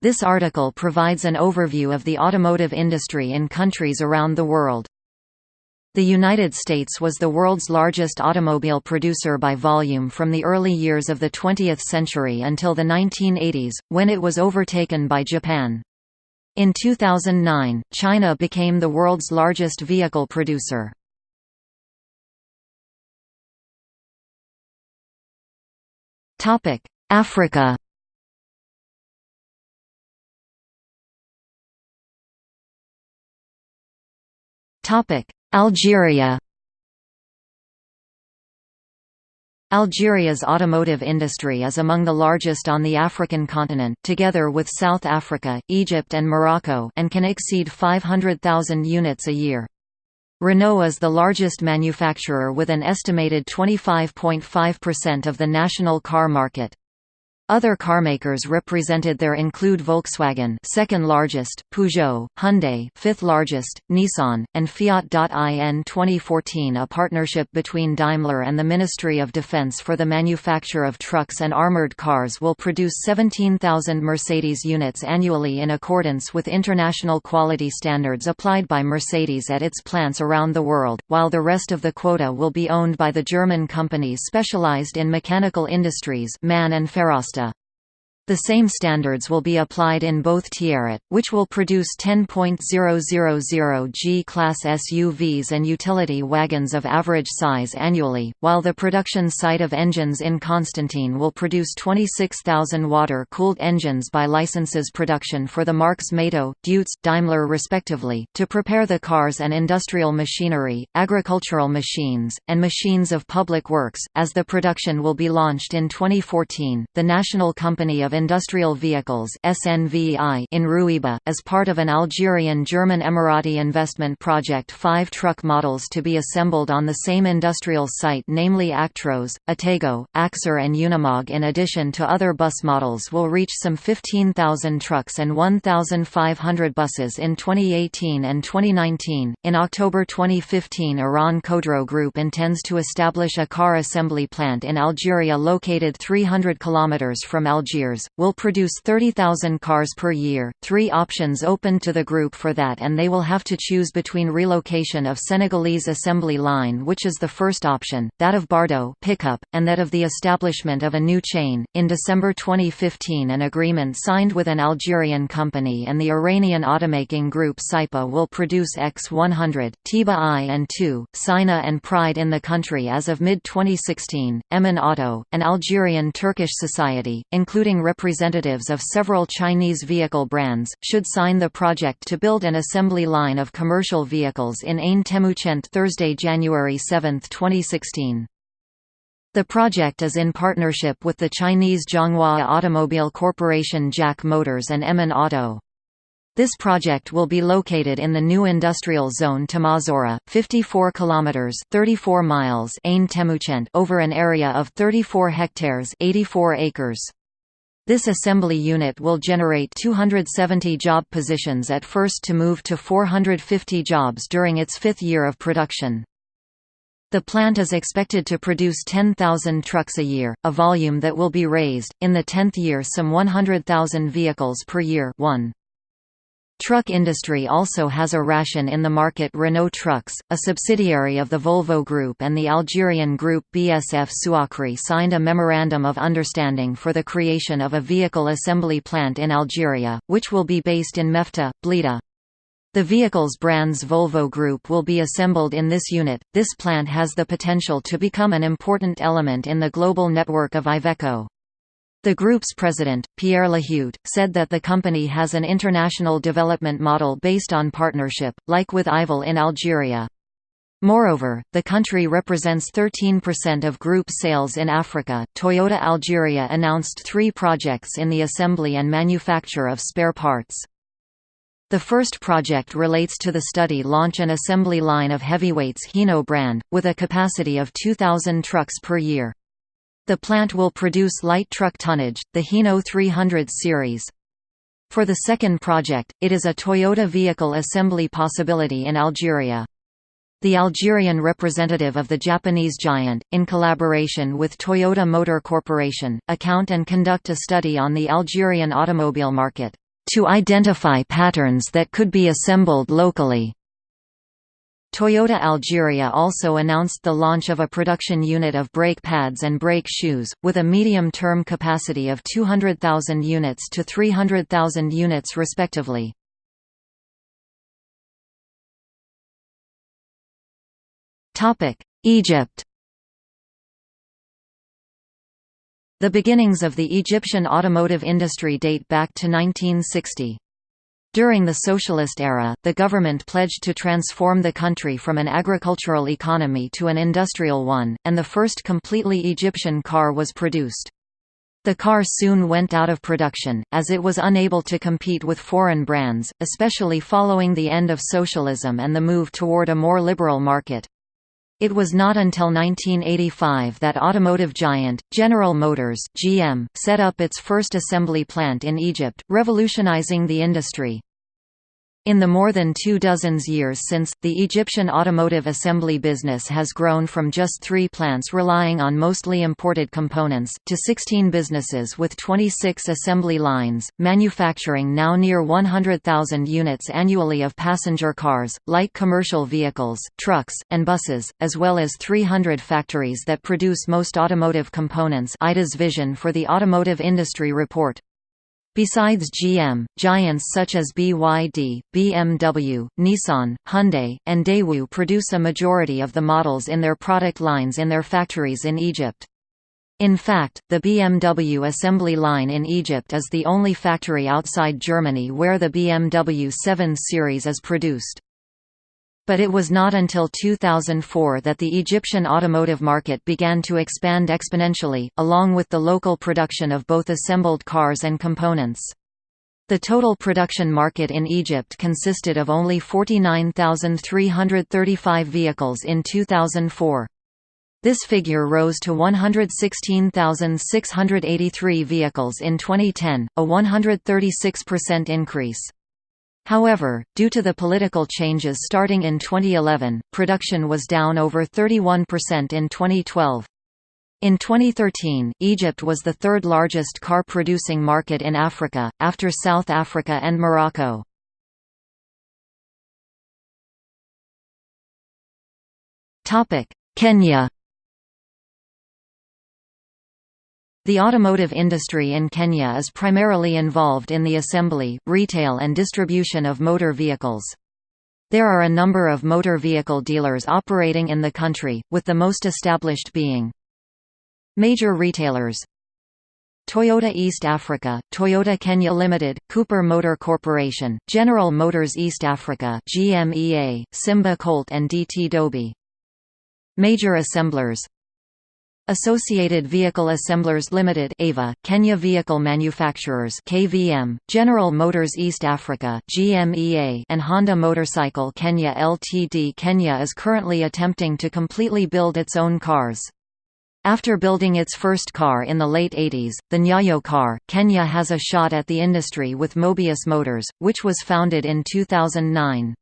This article provides an overview of the automotive industry in countries around the world. The United States was the world's largest automobile producer by volume from the early years of the 20th century until the 1980s, when it was overtaken by Japan. In 2009, China became the world's largest vehicle producer. Africa Algeria Algeria's automotive industry is among the largest on the African continent, together with South Africa, Egypt and Morocco and can exceed 500,000 units a year. Renault is the largest manufacturer with an estimated 25.5% of the national car market. Other carmakers represented there include Volkswagen, second largest, Peugeot, Hyundai, fifth largest, Nissan, and Fiat. In 2014, a partnership between Daimler and the Ministry of Defense for the manufacture of trucks and armored cars will produce 17,000 Mercedes units annually in accordance with international quality standards applied by Mercedes at its plants around the world, while the rest of the quota will be owned by the German companies specialized in mechanical industries, MAN and Ferrostaal. The same standards will be applied in both Tiaret, which will produce 10.000 G-class SUVs and utility wagons of average size annually, while the production site of engines in Constantine will produce 26,000 water-cooled engines by licenses production for the marks Mato, Deutz, Daimler respectively, to prepare the cars and industrial machinery, agricultural machines, and machines of public works. As the production will be launched in 2014, the National Company of Industrial Vehicles SNVI in Rouiba, as part of an Algerian-German Emirati investment project five truck models to be assembled on the same industrial site namely Actros, Atego, Axor and Unimog in addition to other bus models will reach some 15,000 trucks and 1,500 buses in 2018 and 2019. In October 2015 Iran Khodro Group intends to establish a car assembly plant in Algeria located 300 kilometers from Algiers, will produce 30,000 cars per year, three options open to the group for that and they will have to choose between relocation of Senegalese assembly line which is the first option, that of Bardo pickup, and that of the establishment of a new chain. In December 2015 an agreement signed with an Algerian company and the Iranian automaking group Saipa will produce X100, Tiba I and II, Sina and Pride in the country as of mid-2016. Emin Auto, an Algerian-Turkish society, including representatives of several Chinese vehicle brands, should sign the project to build an assembly line of commercial vehicles in Ain Temouchent Thursday, January 7, 2016. The project is in partnership with the Chinese Zhonghua Automobile Corporation JAC Motors and Emin Auto. This project will be located in the new industrial zone Tamazora, 54 kilometers (34 miles) Ain Temouchent over an area of 34 hectares (84 acres). This assembly unit will generate 270 job positions at first to move to 450 jobs during its fifth year of production. The plant is expected to produce 10,000 trucks a year, a volume that will be raised, in the tenth year some 100,000 vehicles per year 1. Truck industry also has a ration in the market Renault Trucks, a subsidiary of the Volvo Group and the Algerian group BSF Souakri signed a Memorandum of Understanding for the creation of a vehicle assembly plant in Algeria, which will be based in Mefta, Blida. The vehicle's brands Volvo Group will be assembled in this unit. This plant has the potential to become an important element in the global network of Iveco. The group's president, Pierre Lahutte, said that the company has an international development model based on partnership, like with IVEL in Algeria. Moreover, the country represents 13% of group sales in Africa. Toyota Algeria announced three projects in the assembly and manufacture of spare parts. The first project relates to the study launch an assembly line of heavyweights Hino brand, with a capacity of 2,000 trucks per year. The plant will produce light truck tonnage, the Hino 300 series. For the second project, it is a Toyota vehicle assembly possibility in Algeria. The Algerian representative of the Japanese giant, in collaboration with Toyota Motor Corporation, account and conduct a study on the Algerian automobile market. to identify patterns that could be assembled locally. Toyota Algeria also announced the launch of a production unit of brake pads and brake shoes, with a medium-term capacity of 200,000 units to 300,000 units respectively. Egypt The beginnings of the Egyptian automotive industry date back to 1960. During the socialist era, the government pledged to transform the country from an agricultural economy to an industrial one, and the first completely Egyptian car was produced. The car soon went out of production, as it was unable to compete with foreign brands, especially following the end of socialism and the move toward a more liberal market. It was not until 1985 that automotive giant, General Motors GM, set up its first assembly plant in Egypt, revolutionizing the industry. In the more than two dozens years since, the Egyptian automotive assembly business has grown from just three plants relying on mostly imported components, to 16 businesses with 26 assembly lines, manufacturing now near 100,000 units annually of passenger cars, light commercial vehicles, trucks, and buses, as well as 300 factories that produce most automotive components IDA's vision for the automotive industry report. Besides GM, giants such as BYD, BMW, Nissan, Hyundai, and Daewoo produce a majority of the models in their product lines in their factories in Egypt. In fact, the BMW assembly line in Egypt is the only factory outside Germany where the BMW 7 Series is produced but it was not until 2004 that the Egyptian automotive market began to expand exponentially, along with the local production of both assembled cars and components. The total production market in Egypt consisted of only 49,335 vehicles in 2004. This figure rose to 116,683 vehicles in 2010, a 136% increase. However, due to the political changes starting in 2011, production was down over 31% in 2012. In 2013, Egypt was the third largest car-producing market in Africa, after South Africa and Morocco. Kenya The automotive industry in Kenya is primarily involved in the assembly, retail and distribution of motor vehicles. There are a number of motor vehicle dealers operating in the country, with the most established being Major retailers Toyota East Africa, Toyota Kenya Limited, Cooper Motor Corporation, General Motors East Africa GMEA, Simba Colt and DT Dobie. Major assemblers Associated Vehicle Assemblers Limited AVA, Kenya Vehicle Manufacturers KVM, General Motors East Africa GMEA, and Honda Motorcycle Kenya Ltd. Kenya is currently attempting to completely build its own cars. After building its first car in the late 80s, the Nyayo car, Kenya has a shot at the industry with Mobius Motors, which was founded in 2009.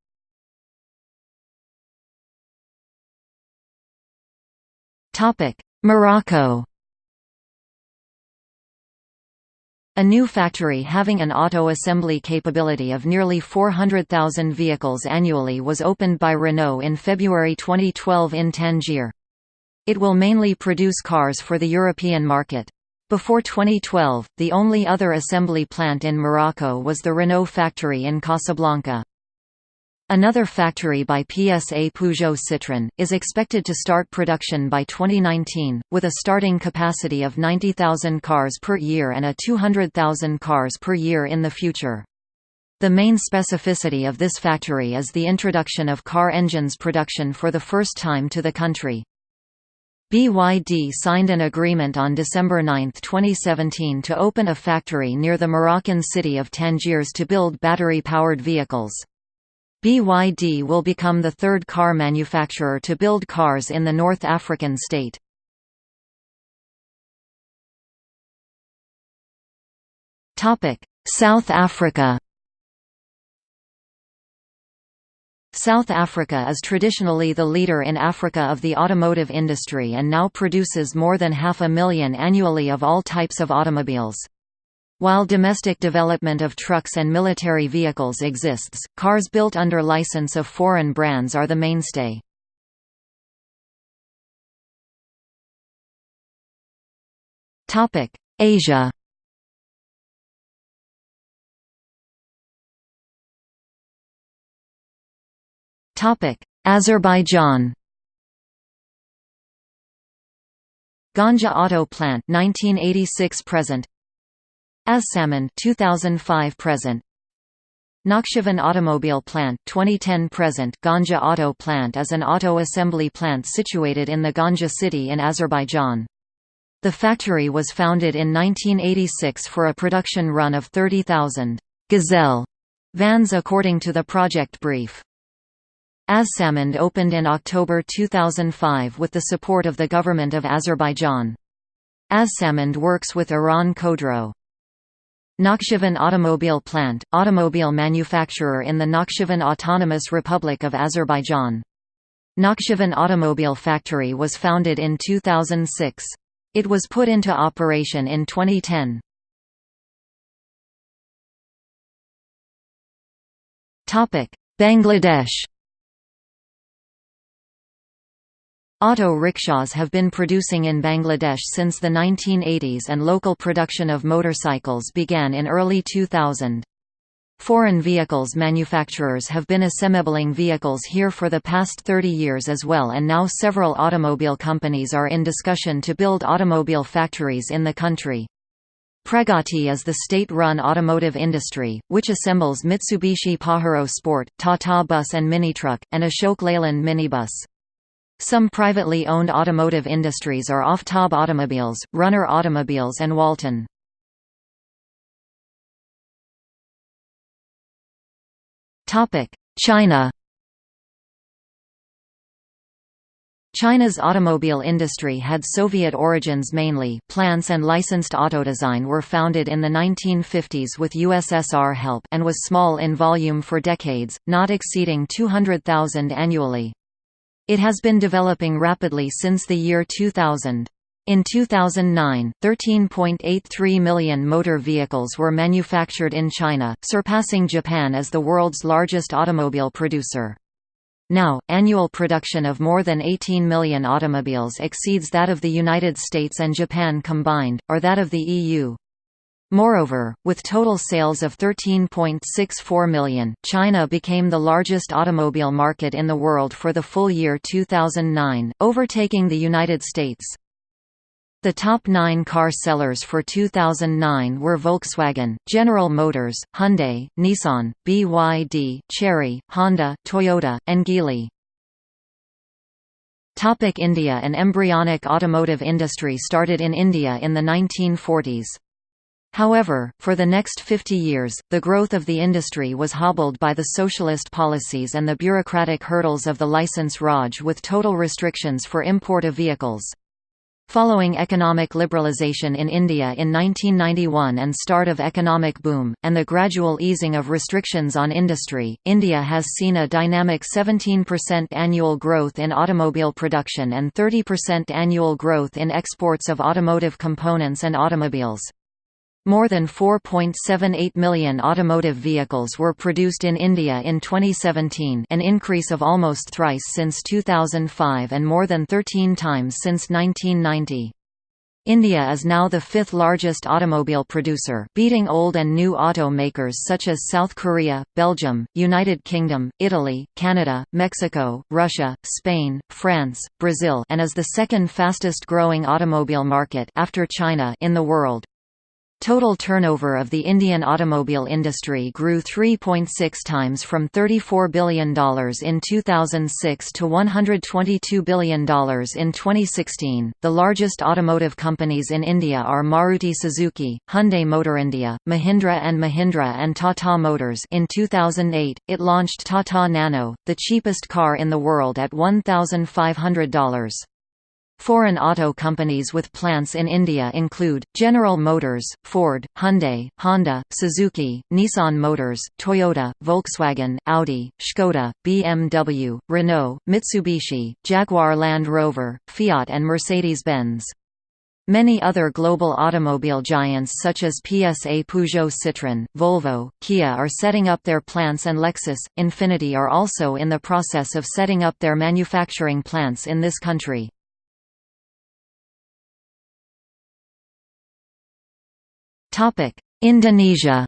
Topic: Morocco A new factory having an auto assembly capability of nearly 400,000 vehicles annually was opened by Renault in February 2012 in Tangier. It will mainly produce cars for the European market. Before 2012, the only other assembly plant in Morocco was the Renault factory in Casablanca. Another factory by PSA Peugeot Citroën, is expected to start production by 2019, with a starting capacity of 90,000 cars per year and a 200,000 cars per year in the future. The main specificity of this factory is the introduction of car engines production for the first time to the country. BYD signed an agreement on December 9, 2017 to open a factory near the Moroccan city of Tangiers to build battery-powered vehicles. BYD will become the third car manufacturer to build cars in the North African state. South Africa South Africa is traditionally the leader in Africa of the automotive industry and now produces more than half a million annually of all types of automobiles. While domestic development of trucks and military vehicles exists, cars built under license of foreign brands are the mainstay. Asia. Azerbaijan. Ganja Auto Plant 1986 present Azsamand 2005 present Nakhchivan Automobile Plant 2010 present Ganja Auto Plant is an auto assembly plant situated in the Ganja city in Azerbaijan. The factory was founded in 1986 for a production run of 30,000 Gazelle vans according to the project brief. Azsamand opened in October 2005 with the support of the government of Azerbaijan. Azsamand works with Iran Khodro. Nakhchivan Automobile Plant, automobile manufacturer in the Nakhchivan Autonomous Republic of Azerbaijan. Nakhchivan Automobile Factory was founded in 2006. It was put into operation in 2010. Bangladesh Auto rickshaws have been producing in Bangladesh since the 1980s and local production of motorcycles began in early 2000. Foreign vehicles manufacturers have been assembling vehicles here for the past 30 years as well and now several automobile companies are in discussion to build automobile factories in the country. Pragati is the state-run automotive industry, which assembles Mitsubishi Pajero Sport, Tata Bus and Minitruck, and Ashok Leyland minibus. Some privately owned automotive industries are Aftab Automobiles, Runner Automobiles and Walton. China China's automobile industry had Soviet origins mainly plants and licensed auto design were founded in the 1950s with USSR help and was small in volume for decades, not exceeding 200,000 annually. It has been developing rapidly since the year 2000. In 2009, 13.83 million motor vehicles were manufactured in China, surpassing Japan as the world's largest automobile producer. Now, annual production of more than 18 million automobiles exceeds that of the United States and Japan combined, or that of the EU. Moreover, with total sales of 13.64 million, China became the largest automobile market in the world for the full year 2009, overtaking the United States. The top nine car sellers for 2009 were Volkswagen, General Motors, Hyundai, Nissan, BYD, Chery, Honda, Toyota, and Geely. Topic India An embryonic automotive industry started in India in the 1940s. However, for the next 50 years, the growth of the industry was hobbled by the socialist policies and the bureaucratic hurdles of the license Raj with total restrictions for import of vehicles. Following economic liberalisation in India in 1991 and start of economic boom, and the gradual easing of restrictions on industry, India has seen a dynamic 17% annual growth in automobile production and 30% annual growth in exports of automotive components and automobiles. More than 4.78 million automotive vehicles were produced in India in 2017 an increase of almost thrice since 2005 and more than 13 times since 1990. India is now the fifth largest automobile producer beating old and new auto makers such as South Korea, Belgium, United Kingdom, Italy, Canada, Mexico, Russia, Spain, France, Brazil and is the second fastest growing automobile market after China in the world. Total turnover of the Indian automobile industry grew 3.6 times from $34 billion in 2006 to $122 billion in 2016. The largest automotive companies in India are Maruti Suzuki, Hyundai Motor India, Mahindra and Mahindra and Tata Motors. In 2008, it launched Tata Nano, the cheapest car in the world at $1,500. Foreign auto companies with plants in India include, General Motors, Ford, Hyundai, Honda, Suzuki, Nissan Motors, Toyota, Volkswagen, Audi, Škoda, BMW, Renault, Mitsubishi, Jaguar Land Rover, Fiat and Mercedes-Benz. Many other global automobile giants such as PSA Peugeot Citroën, Volvo, Kia are setting up their plants and Lexus, Infiniti are also in the process of setting up their manufacturing plants in this country. Indonesia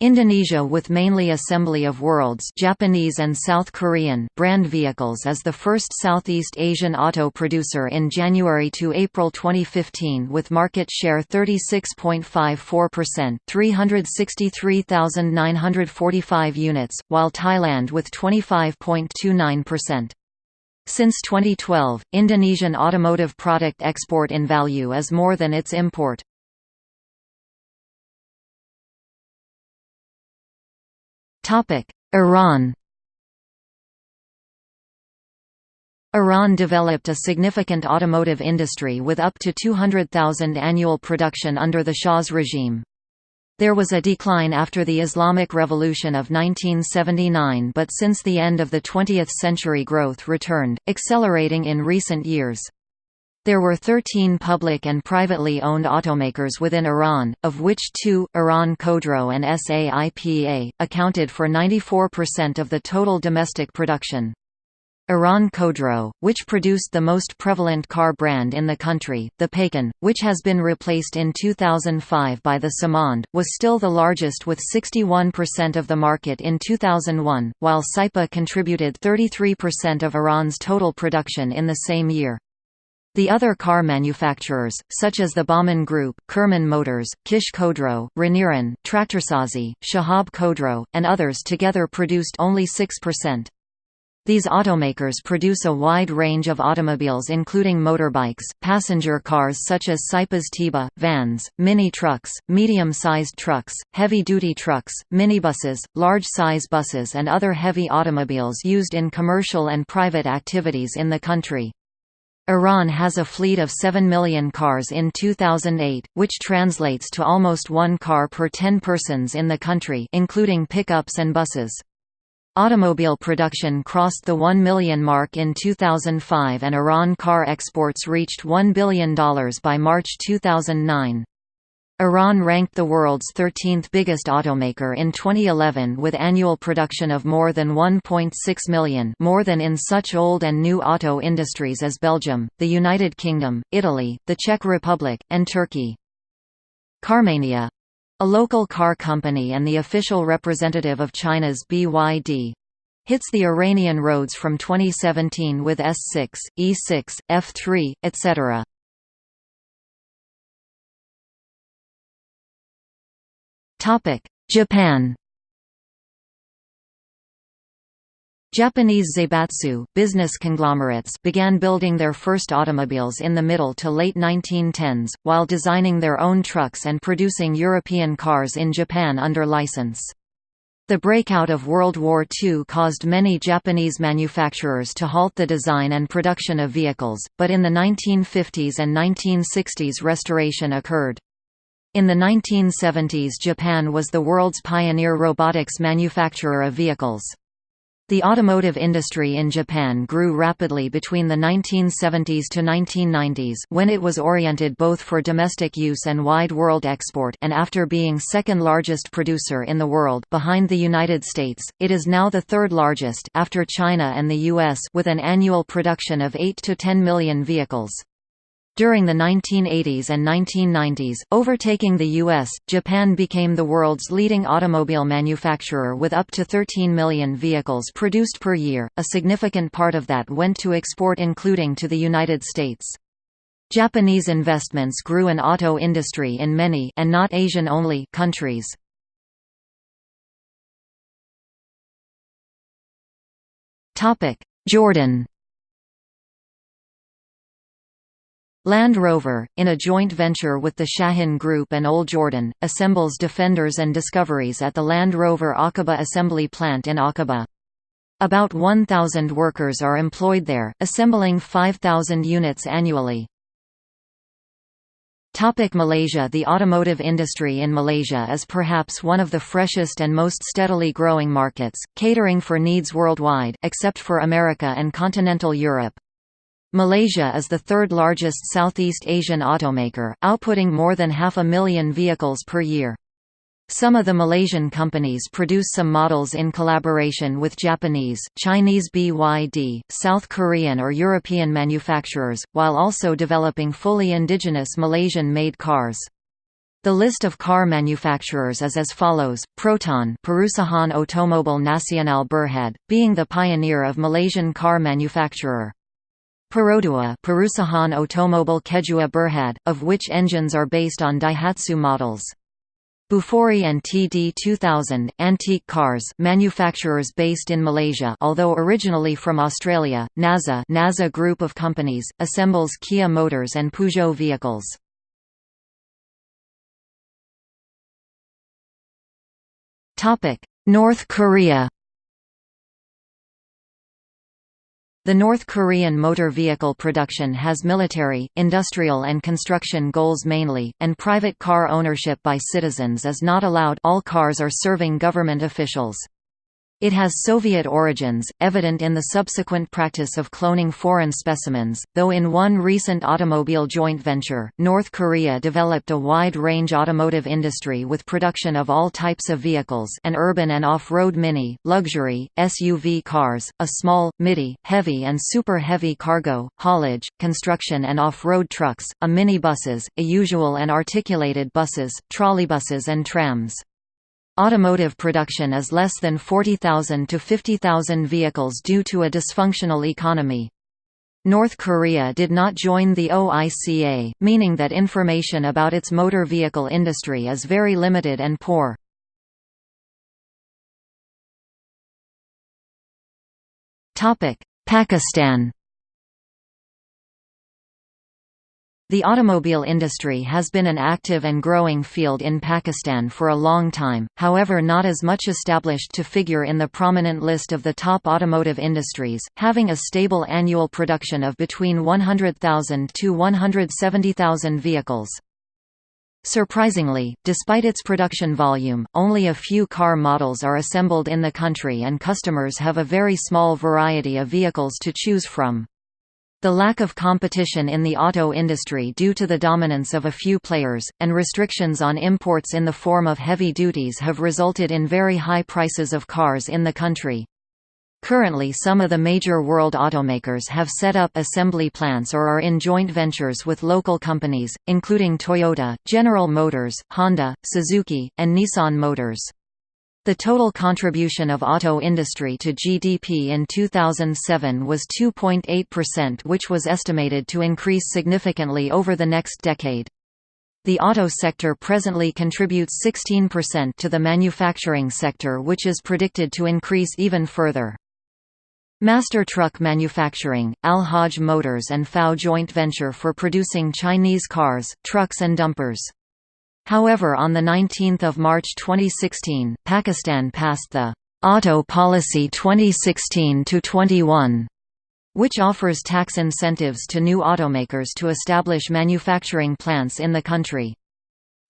Indonesia with mainly assembly of world's Japanese and South Korean brand vehicles is the first Southeast Asian auto producer in January to April 2015 with market share 36.54% 363,945 units, while Thailand with 25.29%. Since 2012, Indonesian automotive product export in value is more than its import. Iran Iran developed a significant automotive industry with up to 200,000 annual production under the Shah's regime. There was a decline after the Islamic Revolution of 1979 but since the end of the 20th century growth returned, accelerating in recent years. There were 13 public and privately owned automakers within Iran, of which two, Iran Khodro and SAIPA, accounted for 94% of the total domestic production. Iran Khodro, which produced the most prevalent car brand in the country, the Paykan, which has been replaced in 2005 by the Samand, was still the largest with 61% of the market in 2001, while SAIPA contributed 33% of Iran's total production in the same year. The other car manufacturers, such as the Bahman Group, Kerman Motors, Kish Khodro, Reniran, Traktorsazi, Shahab Khodro, and others together produced only 6%. These automakers produce a wide range of automobiles including motorbikes, passenger cars such as Saipa's Tiba, vans, mini trucks, medium-sized trucks, heavy-duty trucks, minibuses, large-size buses and other heavy automobiles used in commercial and private activities in the country. Iran has a fleet of 7 million cars in 2008, which translates to almost one car per 10 persons in the country including pickups and buses. Automobile production crossed the 1 million mark in 2005 and Iran car exports reached $1 billion by March 2009. Iran ranked the world's 13th biggest automaker in 2011 with annual production of more than 1.6 million more than in such old and new auto industries as Belgium, the United Kingdom, Italy, the Czech Republic, and Turkey. Carmania a local car company and the official representative of China's BYD hits the Iranian roads from 2017 with S6, E6, F3, etc. Japan Japanese zaibatsu, business conglomerates began building their first automobiles in the middle to late 1910s, while designing their own trucks and producing European cars in Japan under license. The breakout of World War II caused many Japanese manufacturers to halt the design and production of vehicles, but in the 1950s and 1960s restoration occurred. In the 1970s Japan was the world's pioneer robotics manufacturer of vehicles. The automotive industry in Japan grew rapidly between the 1970s to 1990s when it was oriented both for domestic use and wide world export and after being second largest producer in the world behind the United States, it is now the third largest after China and the US with an annual production of 8 to 10 million vehicles. During the 1980s and 1990s, overtaking the US, Japan became the world's leading automobile manufacturer with up to 13 million vehicles produced per year, a significant part of that went to export including to the United States. Japanese investments grew an auto industry in many and not Asian only countries. Jordan Land Rover, in a joint venture with the Shahin Group and Old Jordan, assembles Defenders and Discoveries at the Land Rover Aqaba assembly plant in Aqaba. About 1,000 workers are employed there, assembling 5,000 units annually. Topic Malaysia The automotive industry in Malaysia is perhaps one of the freshest and most steadily growing markets, catering for needs worldwide, except for America and continental Europe. Malaysia is the third largest Southeast Asian automaker, outputting more than half a million vehicles per year. Some of the Malaysian companies produce some models in collaboration with Japanese, Chinese BYD, South Korean or European manufacturers, while also developing fully indigenous Malaysian-made cars. The list of car manufacturers is as follows, Proton Perusahaan Otomobil Nasional Berhad, being the pioneer of Malaysian car manufacturer. Perodua Perusahaan Otomobil Kedua Berhad, of which engines are based on Daihatsu models. Bufori and TD2000, antique cars manufacturers based in Malaysia although originally from Australia, Naza Naza group of companies, assembles Kia Motors and Peugeot vehicles. North Korea The North Korean motor vehicle production has military, industrial and construction goals mainly, and private car ownership by citizens is not allowed all cars are serving government officials. It has Soviet origins, evident in the subsequent practice of cloning foreign specimens, though in one recent automobile joint venture, North Korea developed a wide-range automotive industry with production of all types of vehicles an urban and off-road mini, luxury, SUV cars, a small, midi, heavy and super-heavy cargo, haulage, construction and off-road trucks, a minibuses, a usual and articulated buses, trolleybuses and trams. Automotive production is less than 40,000 to 50,000 vehicles due to a dysfunctional economy. North Korea did not join the OICA, meaning that information about its motor vehicle industry is very limited and poor. Pakistan The automobile industry has been an active and growing field in Pakistan for a long time, however not as much established to figure in the prominent list of the top automotive industries, having a stable annual production of between 100,000 to 170,000 vehicles. Surprisingly, despite its production volume, only a few car models are assembled in the country and customers have a very small variety of vehicles to choose from. The lack of competition in the auto industry due to the dominance of a few players, and restrictions on imports in the form of heavy duties have resulted in very high prices of cars in the country. Currently some of the major world automakers have set up assembly plants or are in joint ventures with local companies, including Toyota, General Motors, Honda, Suzuki, and Nissan Motors. The total contribution of auto industry to GDP in 2007 was 2.8% which was estimated to increase significantly over the next decade. The auto sector presently contributes 16% to the manufacturing sector which is predicted to increase even further. Master Truck Manufacturing, Al-Hajj Motors and FAW joint venture for producing Chinese cars, trucks and dumpers. However on 19 March 2016, Pakistan passed the Auto Policy 2016-21, which offers tax incentives to new automakers to establish manufacturing plants in the country.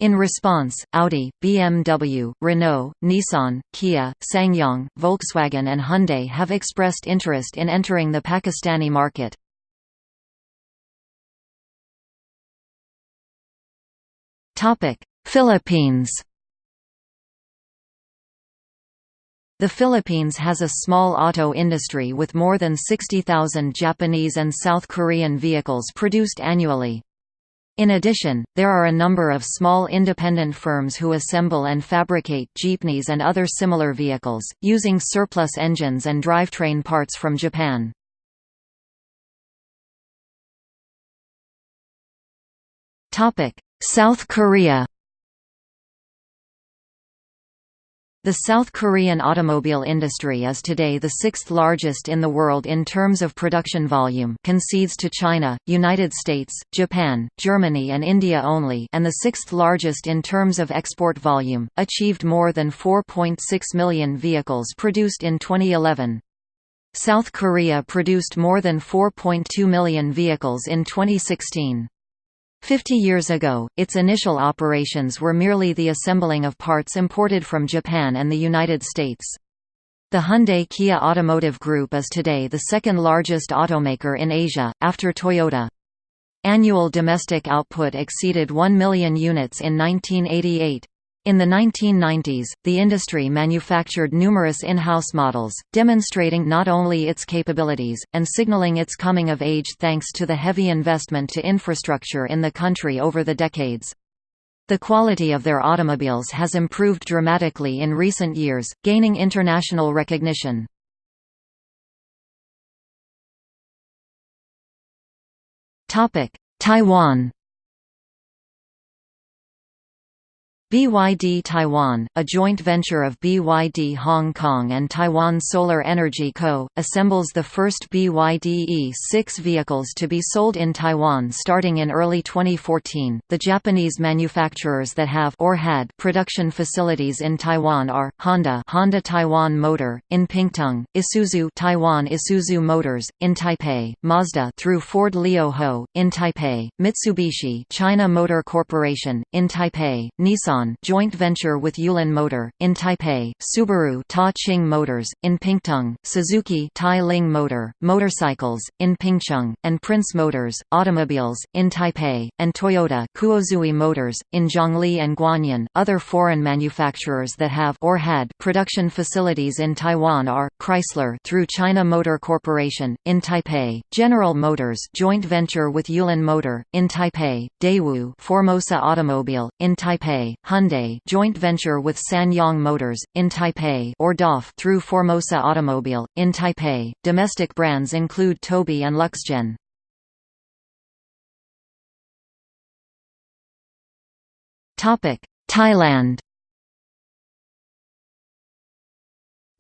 In response, Audi, BMW, Renault, Nissan, Kia, SsangYong, Volkswagen and Hyundai have expressed interest in entering the Pakistani market. Philippines The Philippines has a small auto industry with more than 60,000 Japanese and South Korean vehicles produced annually. In addition, there are a number of small independent firms who assemble and fabricate jeepneys and other similar vehicles, using surplus engines and drivetrain parts from Japan. South Korea The South Korean automobile industry is today the sixth largest in the world in terms of production volume concedes to China, United States, Japan, Germany and India only and the sixth largest in terms of export volume, achieved more than 4.6 million vehicles produced in 2011. South Korea produced more than 4.2 million vehicles in 2016. Fifty years ago, its initial operations were merely the assembling of parts imported from Japan and the United States. The Hyundai Kia Automotive Group is today the second largest automaker in Asia, after Toyota. Annual domestic output exceeded 1 million units in 1988. In the 1990s, the industry manufactured numerous in-house models, demonstrating not only its capabilities, and signaling its coming of age thanks to the heavy investment to infrastructure in the country over the decades. The quality of their automobiles has improved dramatically in recent years, gaining international recognition. Taiwan BYD Taiwan, a joint venture of BYD Hong Kong and Taiwan Solar Energy Co., assembles the first BYD E6 vehicles to be sold in Taiwan starting in early 2014. The Japanese manufacturers that have or had production facilities in Taiwan are Honda, Honda Taiwan Motor in Pingtung, Isuzu, Taiwan Isuzu Motors in Taipei, Mazda through Ford Lio Ho in Taipei, Mitsubishi, China Motor Corporation in Taipei, Nissan joint venture with Yulon Motor, in Taipei, Subaru Ta Ching Motors, in Pingtung, Suzuki Tai Ling Motor, Motorcycles, in Pingcheng, and Prince Motors, Automobiles, in Taipei, and Toyota Kuozui Motors, in Zhongli and Guanyin. Other foreign manufacturers that have or had production facilities in Taiwan are, Chrysler through China Motor Corporation, in Taipei, General Motors joint venture with Yulon Motor, in Taipei, Daewoo Formosa Automobile, in Taipei, Hyundai joint venture with SsangYong Motors, in Taipei or DOF through Formosa Automobile, in Taipei. Domestic brands include Tobe and Luxgen. Thailand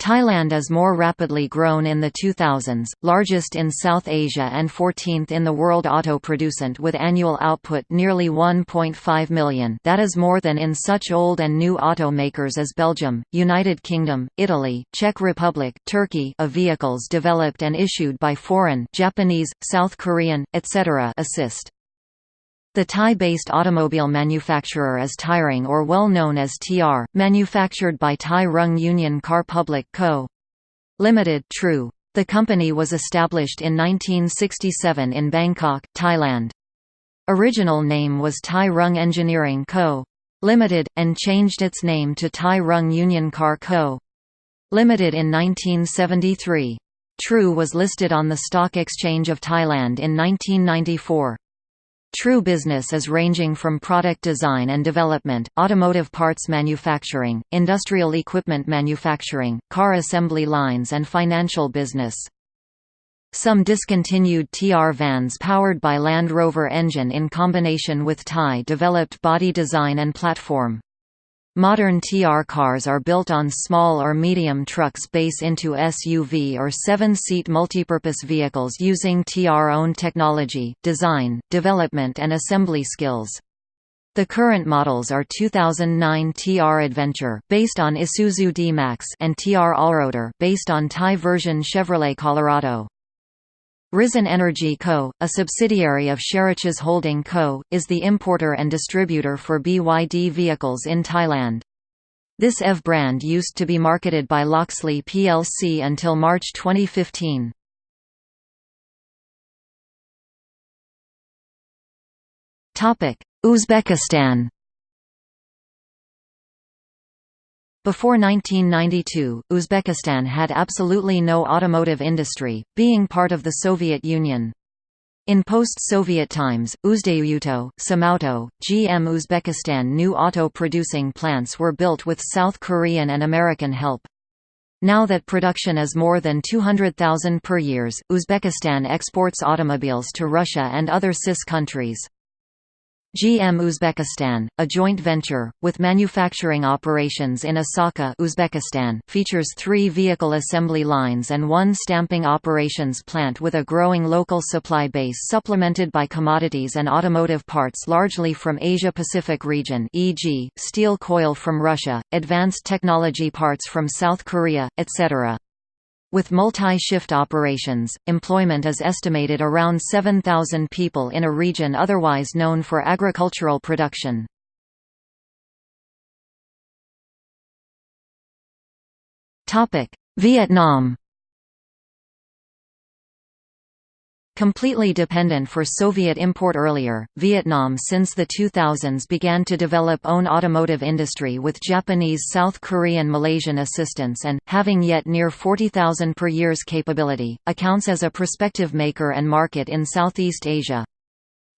Thailand is more rapidly grown in the 2000s, largest in South Asia and 14th in the world auto producent with annual output nearly 1.5 million that is more than in such old and new auto makers as Belgium, United Kingdom, Italy, Czech Republic, Turkey of vehicles developed and issued by foreign Japanese, South Korean, etc. assist. The Thai-based automobile manufacturer is Thairung or well known as TR, manufactured by Thai Rung Union Car Public Co. Limited True. The company was established in 1967 in Bangkok, Thailand. Original name was Thai Rung Engineering Co. Limited, and changed its name to Thai Rung Union Car Co. Limited in 1973. True was listed on the Stock Exchange of Thailand in 1994. True business is ranging from product design and development, automotive parts manufacturing, industrial equipment manufacturing, car assembly lines and financial business. Some discontinued TR vans powered by Land Rover engine in combination with Thai developed body design and platform. Modern TR cars are built on small or medium trucks base into SUV or seven-seat multipurpose vehicles using TR-owned technology, design, development and assembly skills. The current models are 2009 TR Adventure based on Isuzu D-Max and TR Allroader based on Thai version Chevrolet Colorado. Risen Energy Co., a subsidiary of Sherichas Holding Co., is the importer and distributor for BYD vehicles in Thailand. This EV brand used to be marketed by Loxley plc until March 2015. Uzbekistan Before 1992, Uzbekistan had absolutely no automotive industry, being part of the Soviet Union. In post-Soviet times, Uzdayuto, Samauto, GM Uzbekistan new auto-producing plants were built with South Korean and American help. Now that production is more than 200,000 per years, Uzbekistan exports automobiles to Russia and other CIS countries. GM Uzbekistan, a joint venture, with manufacturing operations in Asaka Uzbekistan, features three vehicle assembly lines and one stamping operations plant with a growing local supply base supplemented by commodities and automotive parts largely from Asia-Pacific region e.g., steel coil from Russia, advanced technology parts from South Korea, etc. With multi-shift operations, employment is estimated around 7,000 people in a region otherwise known for agricultural production. Vietnam Completely dependent for Soviet import earlier, Vietnam since the 2000s began to develop own automotive industry with Japanese South Korean Malaysian assistance and, having yet near 40,000 per year's capability, accounts as a prospective maker and market in Southeast Asia.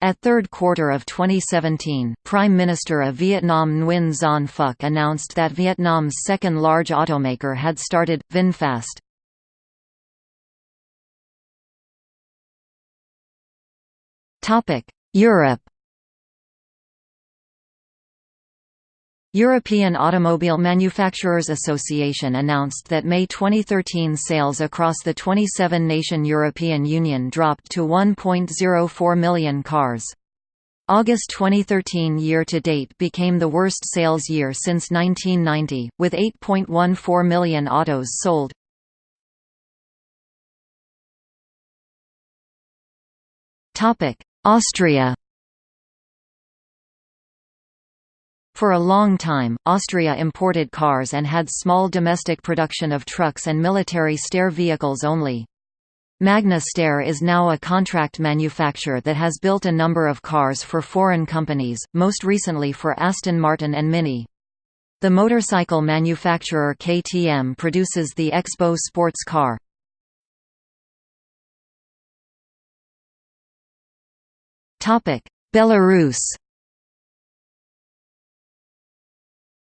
At third quarter of 2017, Prime Minister of Vietnam Nguyen Xuan Phuc announced that Vietnam's second large automaker had started, VinFast. Europe European Automobile Manufacturers Association announced that May 2013 sales across the 27-nation European Union dropped to 1.04 million cars. August 2013 year-to-date became the worst sales year since 1990, with 8.14 million autos sold. Austria For a long time, Austria imported cars and had small domestic production of trucks and military Steyr vehicles only. Magna Steyr is now a contract manufacturer that has built a number of cars for foreign companies, most recently for Aston Martin and Mini. The motorcycle manufacturer KTM produces the X-Bow sports car. Belarus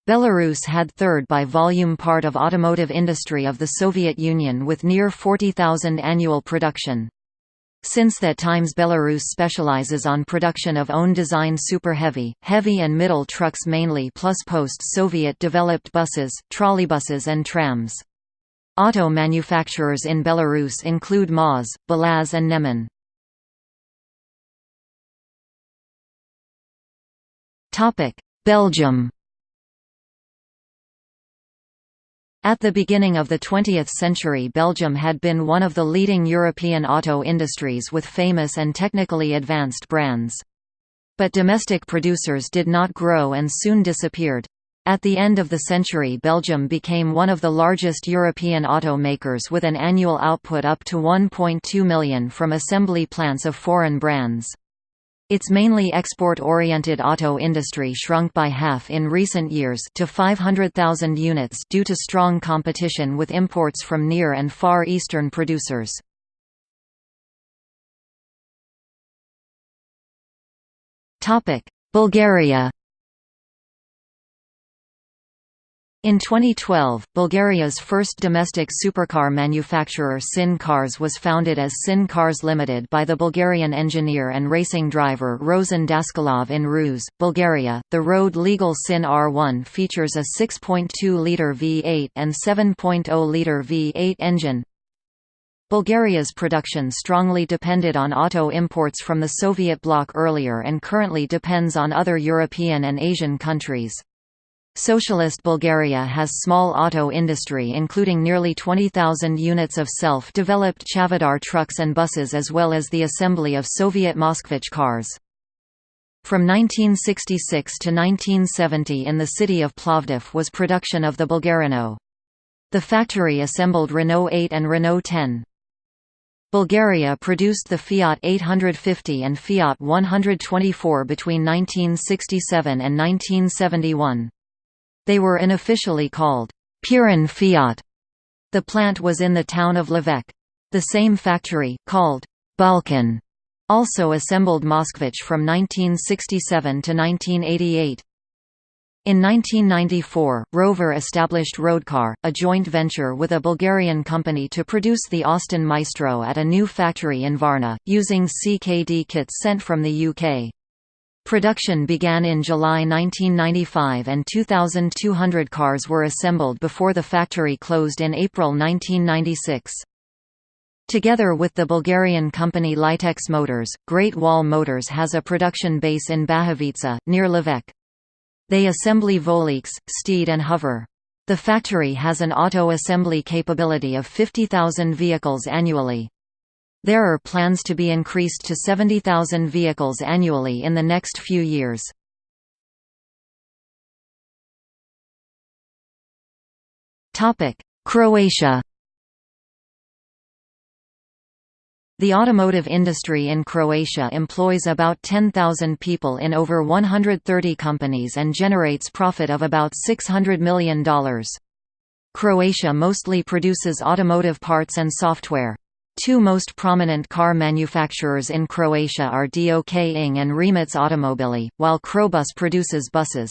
Belarus had third by volume part of automotive industry of the Soviet Union with near 40,000 annual production. Since that times Belarus specializes on production of own design super heavy, heavy and middle trucks mainly plus post-Soviet developed buses, trolleybuses and trams. Auto manufacturers in Belarus include MAZ, Belaz and Neman. Belgium At the beginning of the 20th century Belgium had been one of the leading European auto industries with famous and technically advanced brands. But domestic producers did not grow and soon disappeared. At the end of the century Belgium became one of the largest European auto makers with an annual output up to 1.2 million from assembly plants of foreign brands. Its mainly export-oriented auto industry shrunk by half in recent years to 500,000 units due to strong competition with imports from Near and Far Eastern producers. Bulgaria In 2012, Bulgaria's first domestic supercar manufacturer Sin Cars was founded as Sin Cars Limited by the Bulgarian engineer and racing driver Rosen Daskalov in Ruse, Bulgaria. The road legal Sin R1 features a 6.2-liter V8 and 7.0-liter V8 engine. Bulgaria's production strongly depended on auto imports from the Soviet bloc earlier and currently depends on other European and Asian countries. Socialist Bulgaria has small auto industry including nearly 20,000 units of self-developed Chavdar trucks and buses as well as the assembly of Soviet Moskvich cars. From 1966 to 1970 in the city of Plovdiv was production of the Bulgarrenault. The factory assembled Renault 8 and Renault 10. Bulgaria produced the Fiat 850 and Fiat 124 between 1967 and 1971. They were unofficially called Pirin Fiat. The plant was in the town of Lovech. The same factory, called Balkan, also assembled Moskvich from 1967 to 1988. In 1994, Rover established Roadcar, a joint venture with a Bulgarian company to produce the Austin Maestro at a new factory in Varna, using CKD kits sent from the UK. Production began in July 1995 and 2,200 cars were assembled before the factory closed in April 1996. Together with the Bulgarian company Litex Motors, Great Wall Motors has a production base in Bahovica, near Lovech. They assembly Voleex, Steed and Hover. The factory has an auto assembly capability of 50,000 vehicles annually. There are plans to be increased to 70,000 vehicles annually in the next few years. Croatia The automotive industry in Croatia employs about 10,000 people in over 130 companies and generates profit of about $600 million. Croatia mostly produces automotive parts and software. Two most prominent car manufacturers in Croatia are DOK ING and Rimac Automobili, while Crobus produces buses.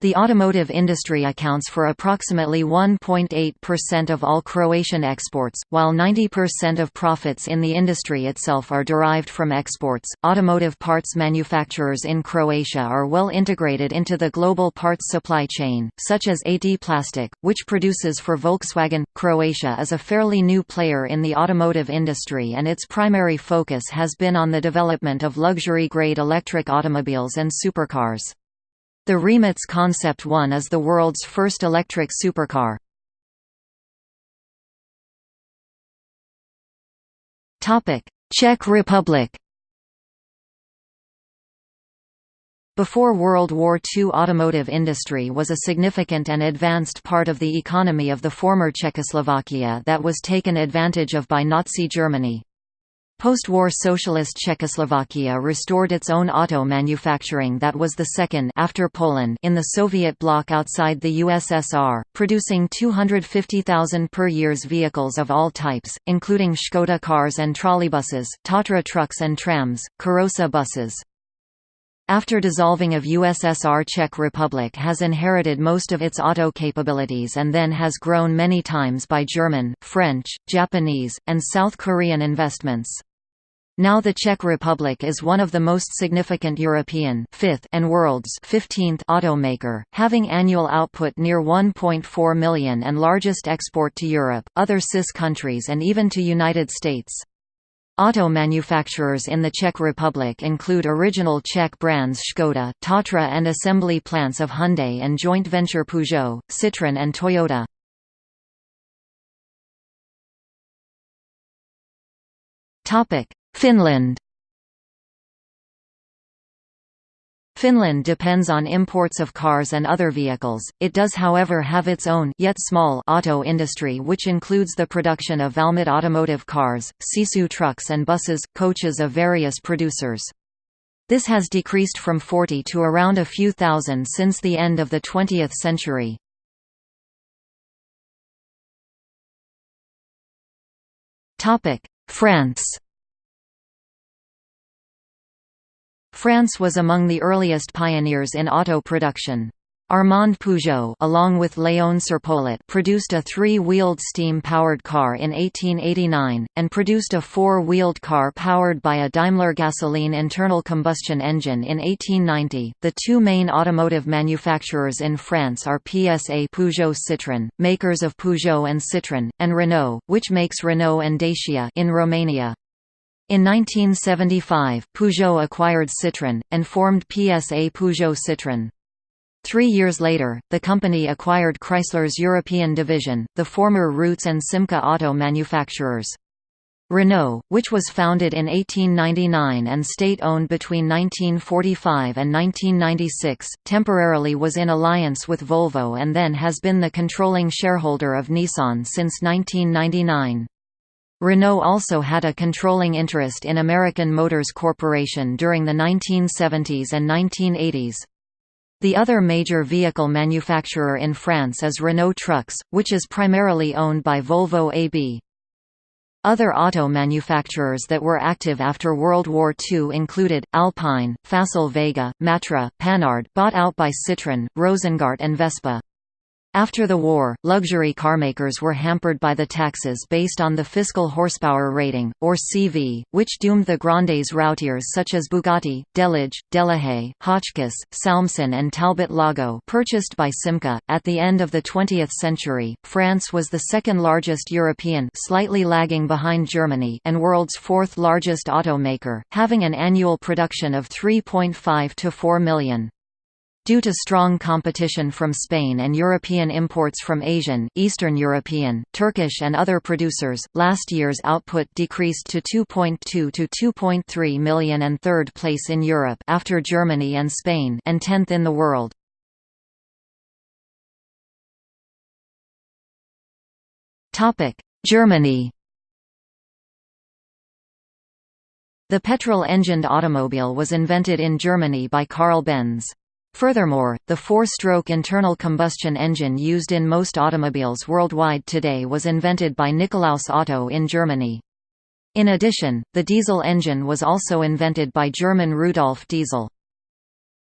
The automotive industry accounts for approximately 1.8% of all Croatian exports, while 90% of profits in the industry itself are derived from exports. Automotive parts manufacturers in Croatia are well integrated into the global parts supply chain, such as AD Plastic, which produces for Volkswagen. Croatia is a fairly new player in the automotive industry and its primary focus has been on the development of luxury grade electric automobiles and supercars. The Rimac Concept 1 is the world's first electric supercar. Czech Republic Before World War II automotive industry was a significant and advanced part of the economy of the former Czechoslovakia that was taken advantage of by Nazi Germany. Post-war socialist Czechoslovakia restored its own auto manufacturing that was the second after Poland in the Soviet bloc outside the USSR, producing 250,000 per year's vehicles of all types, including Škoda cars and trolleybuses, Tatra trucks and trams, Karosa buses. After dissolving of USSR Czech Republic has inherited most of its auto capabilities and then has grown many times by German, French, Japanese, and South Korean investments. Now the Czech Republic is one of the most significant European fifth and world's 15th automaker, having annual output near 1.4 million and largest export to Europe, other CIS countries and even to United States. Auto manufacturers in the Czech Republic include original Czech brands Škoda, Tatra and assembly plants of Hyundai and joint venture Peugeot, Citroën and Toyota. Topic: Finland Finland depends on imports of cars and other vehicles, it does however have its own yet small auto industry which includes the production of Valmet automotive cars, Sisu trucks and buses, coaches of various producers. This has decreased from 40 to around a few thousand since the end of the 20th century. France France was among the earliest pioneers in auto production. Armand Peugeot along with Léon Serpollet produced a three-wheeled steam-powered car in 1889, and produced a four-wheeled car powered by a Daimler gasoline internal combustion engine in 1890. The two main automotive manufacturers in France are PSA Peugeot Citroën, makers of Peugeot and Citroën, and Renault, which makes Renault and Dacia in Romania. In 1975, Peugeot acquired Citroën, and formed PSA Peugeot Citroën. Three years later, the company acquired Chrysler's European division, the former Rootes and Simca auto manufacturers. Renault, which was founded in 1899 and state-owned between 1945 and 1996, temporarily was in alliance with Volvo and then has been the controlling shareholder of Nissan since 1999. Renault also had a controlling interest in American Motors Corporation during the 1970s and 1980s. The other major vehicle manufacturer in France is Renault Trucks, which is primarily owned by Volvo AB. Other auto manufacturers that were active after World War II included, Alpine, Facel Vega, Matra, Panhard bought out by Citroën, Rosengart and Vespa. After the war, luxury carmakers were hampered by the taxes based on the fiscal horsepower rating, or CV, which doomed the Grandes routiers such as Bugatti, Delage, Delahaye, Hotchkiss, Salmson and Talbot Lago purchased by Simca. At the end of the 20th century, France was the second largest European slightly lagging behind Germany and world's fourth largest automaker, having an annual production of 3.5 to 4 million. Due to strong competition from Spain and European imports from Asian, Eastern European, Turkish and other producers, last year's output decreased to 2.2 to 2.3 million and third place in Europe after Germany and Spain and 10th in the world. Germany The petrol-engined automobile was invented in Germany by Carl Benz. Furthermore, the four-stroke internal combustion engine used in most automobiles worldwide today was invented by Nikolaus Otto in Germany. In addition, the diesel engine was also invented by German Rudolf Diesel.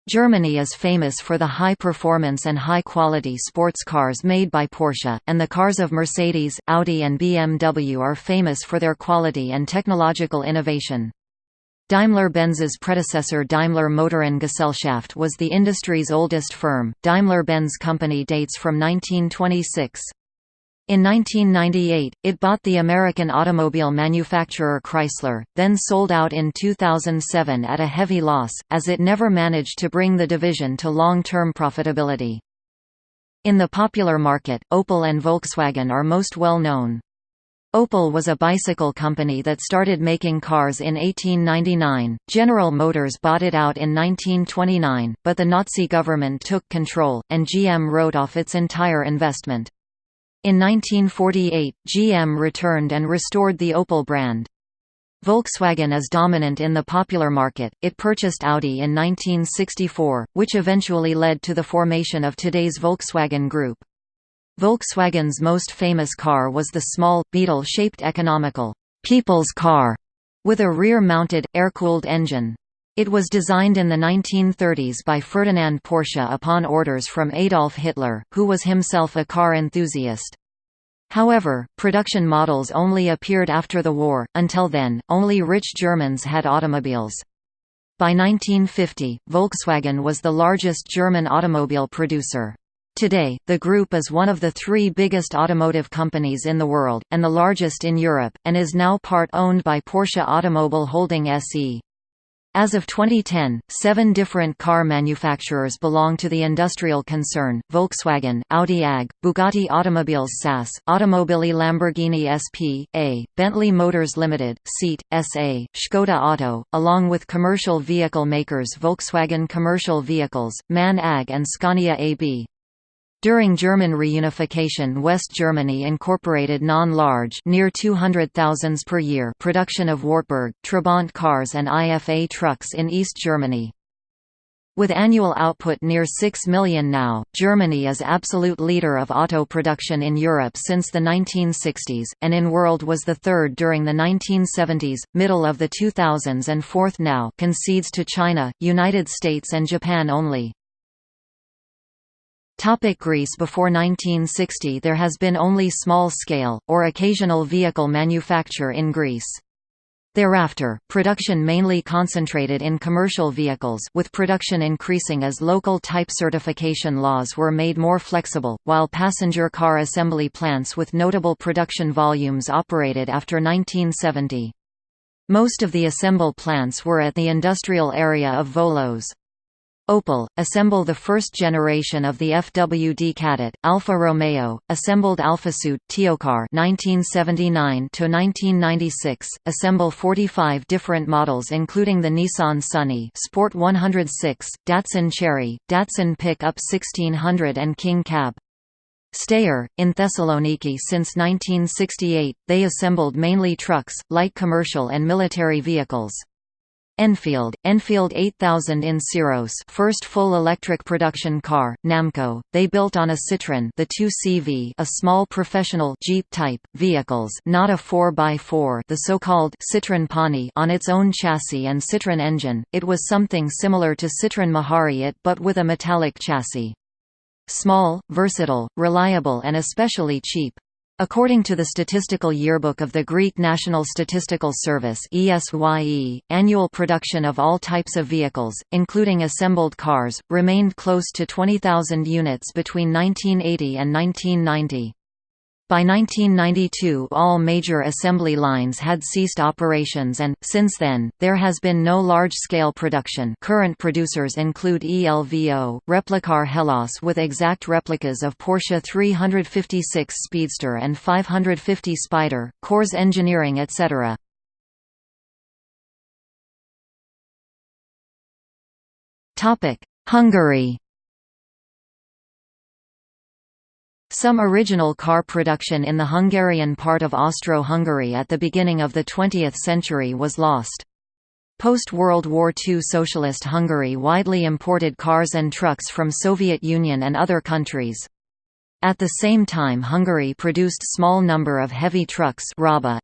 Germany is famous for the high performance and high quality sports cars made by Porsche, and the cars of Mercedes, Audi and BMW are famous for their quality and technological innovation. Daimler-Benz's predecessor Daimler Motoren Gesellschaft was the industry's oldest firm. Daimler-Benz Company dates from 1926. In 1998, it bought the American automobile manufacturer Chrysler, then sold out in 2007 at a heavy loss, as it never managed to bring the division to long-term profitability. In the popular market, Opel and Volkswagen are most well known. Opel was a bicycle company that started making cars in 1899, General Motors bought it out in 1929, but the Nazi government took control, and GM wrote off its entire investment. In 1948, GM returned and restored the Opel brand. Volkswagen is dominant in the popular market, it purchased Audi in 1964, which eventually led to the formation of today's Volkswagen Group. Volkswagen's most famous car was the small, Beetle-shaped economical, people's car, with a rear-mounted, air-cooled engine. It was designed in the 1930s by Ferdinand Porsche upon orders from Adolf Hitler, who was himself a car enthusiast. However, production models only appeared after the war, until then, only rich Germans had automobiles. By 1950, Volkswagen was the largest German automobile producer. Today, the group is one of the three biggest automotive companies in the world, and the largest in Europe, and is now part owned by Porsche Automobile Holding SE. As of 2010, seven different car manufacturers belong to the industrial concern, Volkswagen, Audi AG, Bugatti Automobiles SAS, Automobili Lamborghini SP.A, Bentley Motors Limited, Seat, SA, Škoda Auto, along with commercial vehicle makers Volkswagen Commercial Vehicles, MAN AG and Scania AB. During German reunification West Germany incorporated non-large near 200,000 per year production of Wartburg, Trabant cars and IFA trucks in East Germany. With annual output near 6 million now, Germany is absolute leader of auto production in Europe since the 1960s, and in world was the third during the 1970s, middle of the 2000s and fourth now concedes to China, United States and Japan only. Topic Greece Before 1960 there has been only small-scale, or occasional vehicle manufacture in Greece. Thereafter, production mainly concentrated in commercial vehicles with production increasing as local type certification laws were made more flexible, while passenger car assembly plants with notable production volumes operated after 1970. Most of the assemble plants were at the industrial area of Volos. Opel, assemble the first generation of the FWD Kadett, Alfa Romeo, assembled Alfasud, Teocar 1979–1996, assemble 45 different models including the Nissan Sunny Sport 106, Datsun Cherry, Datsun Pick-up 1600 and King Cab. Steyr, in Thessaloniki since 1968, they assembled mainly trucks, light commercial and military vehicles. Enfield, Enfield 8000 in Syros first full electric production car, Namco, they built on a Citroën the 2CV a small professional Jeep-type, vehicles not a 4x4 the so-called Citroën Pony on its own chassis and Citroën engine, it was something similar to Citroën Mahariot but with a metallic chassis. Small, versatile, reliable and especially cheap. According to the Statistical Yearbook of the Greek National Statistical Service ESYE, annual production of all types of vehicles, including assembled cars, remained close to 20,000 units between 1980 and 1990. By 1992 all major assembly lines had ceased operations and, since then, there has been no large-scale production current producers include ELVO, Replicar Hellas with exact replicas of Porsche 356 Speedster and 550 Spider, Corse Engineering etc. Hungary Some original car production in the Hungarian part of Austro-Hungary at the beginning of the 20th century was lost. Post-World War II Socialist Hungary widely imported cars and trucks from Soviet Union and other countries. At the same time Hungary produced small number of heavy trucks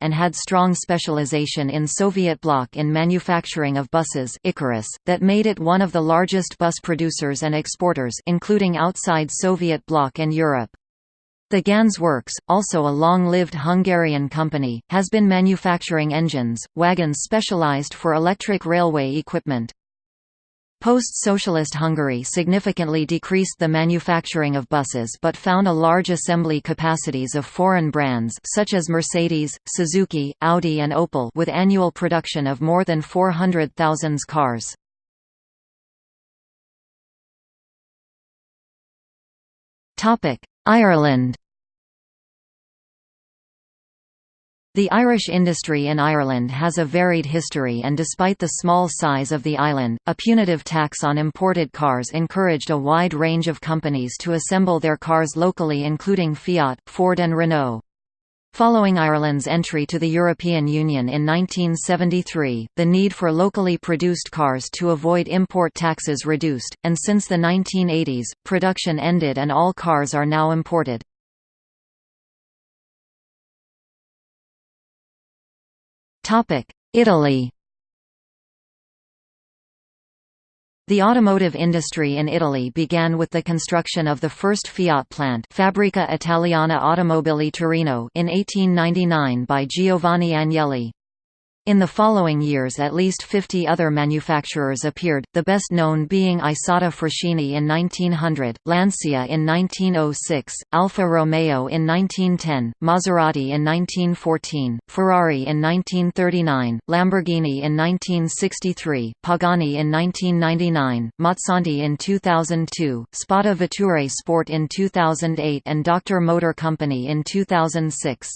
and had strong specialization in Soviet bloc in manufacturing of buses Ikarus, that made it one of the largest bus producers and exporters including outside Soviet bloc and Europe. The Ganz Works, also a long-lived Hungarian company, has been manufacturing engines, wagons specialized for electric railway equipment. Post-socialist Hungary significantly decreased the manufacturing of buses but found a large assembly capacities of foreign brands such as Mercedes, Suzuki, Audi and Opel with annual production of more than 400,000 cars. Ireland The Irish industry in Ireland has a varied history and despite the small size of the island, a punitive tax on imported cars encouraged a wide range of companies to assemble their cars locally including Fiat, Ford and Renault. Following Ireland's entry to the European Union in 1973, the need for locally produced cars to avoid import taxes reduced, and since the 1980s, production ended and all cars are now imported. Italy The automotive industry in Italy began with the construction of the first Fiat plant Fabbrica Italiana Automobili Torino in 1899 by Giovanni Agnelli. In the following years at least 50 other manufacturers appeared, the best known being Isotta Fraschini in 1900, Lancia in 1906, Alfa Romeo in 1910, Maserati in 1914, Ferrari in 1939, Lamborghini in 1963, Pagani in 1999, Mazzanti in 2002, Spada Vetture Sport in 2008 and Dr. Motor Company in 2006.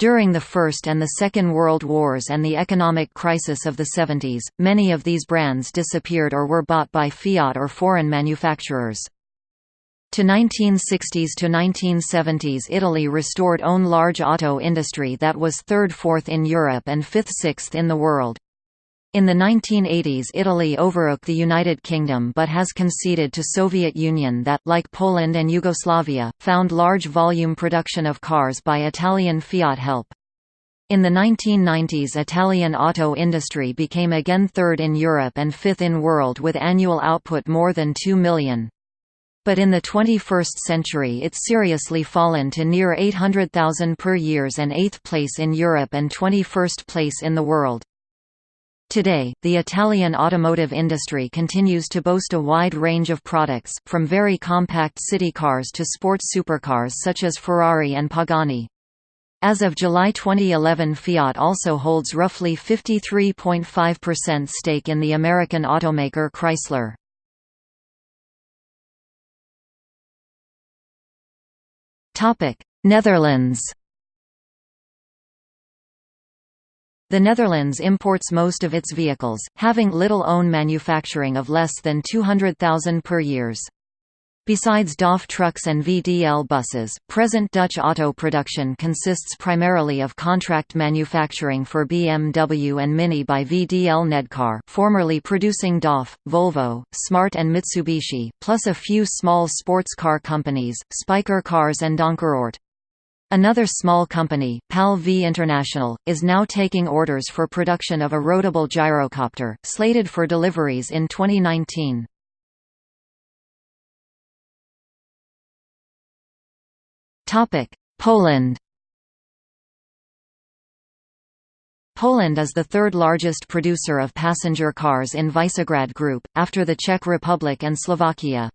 During the First and the Second World Wars and the economic crisis of the 70s, many of these brands disappeared or were bought by Fiat or foreign manufacturers. To 1960s to 1970s Italy restored own large auto industry that was third-fourth in Europe and fifth-sixth in the world. In the 1980s Italy overtook the United Kingdom but has conceded to Soviet Union that, like Poland and Yugoslavia, found large volume production of cars by Italian Fiat help. In the 1990s Italian auto industry became again third in Europe and fifth in world with annual output more than 2 million. But in the 21st century it's seriously fallen to near 800,000 per years and 8th place in Europe and 21st place in the world. Today, the Italian automotive industry continues to boast a wide range of products, from very compact city cars to sports supercars such as Ferrari and Pagani. As of July 2011 Fiat also holds roughly 53.5% stake in the American automaker Chrysler. Netherlands The Netherlands imports most of its vehicles, having little own manufacturing of less than 200,000 per years. Besides DAF trucks and VDL buses, present Dutch auto production consists primarily of contract manufacturing for BMW and Mini by VDL Nedcar formerly producing DAF, Volvo, Smart and Mitsubishi, plus a few small sports car companies, Spyker Cars and Donkervoort. Another small company, PAL V International, is now taking orders for production of a roadable gyrocopter, slated for deliveries in 2019. Poland Poland is the third largest producer of passenger cars in Visegrad Group, after the Czech Republic and Slovakia.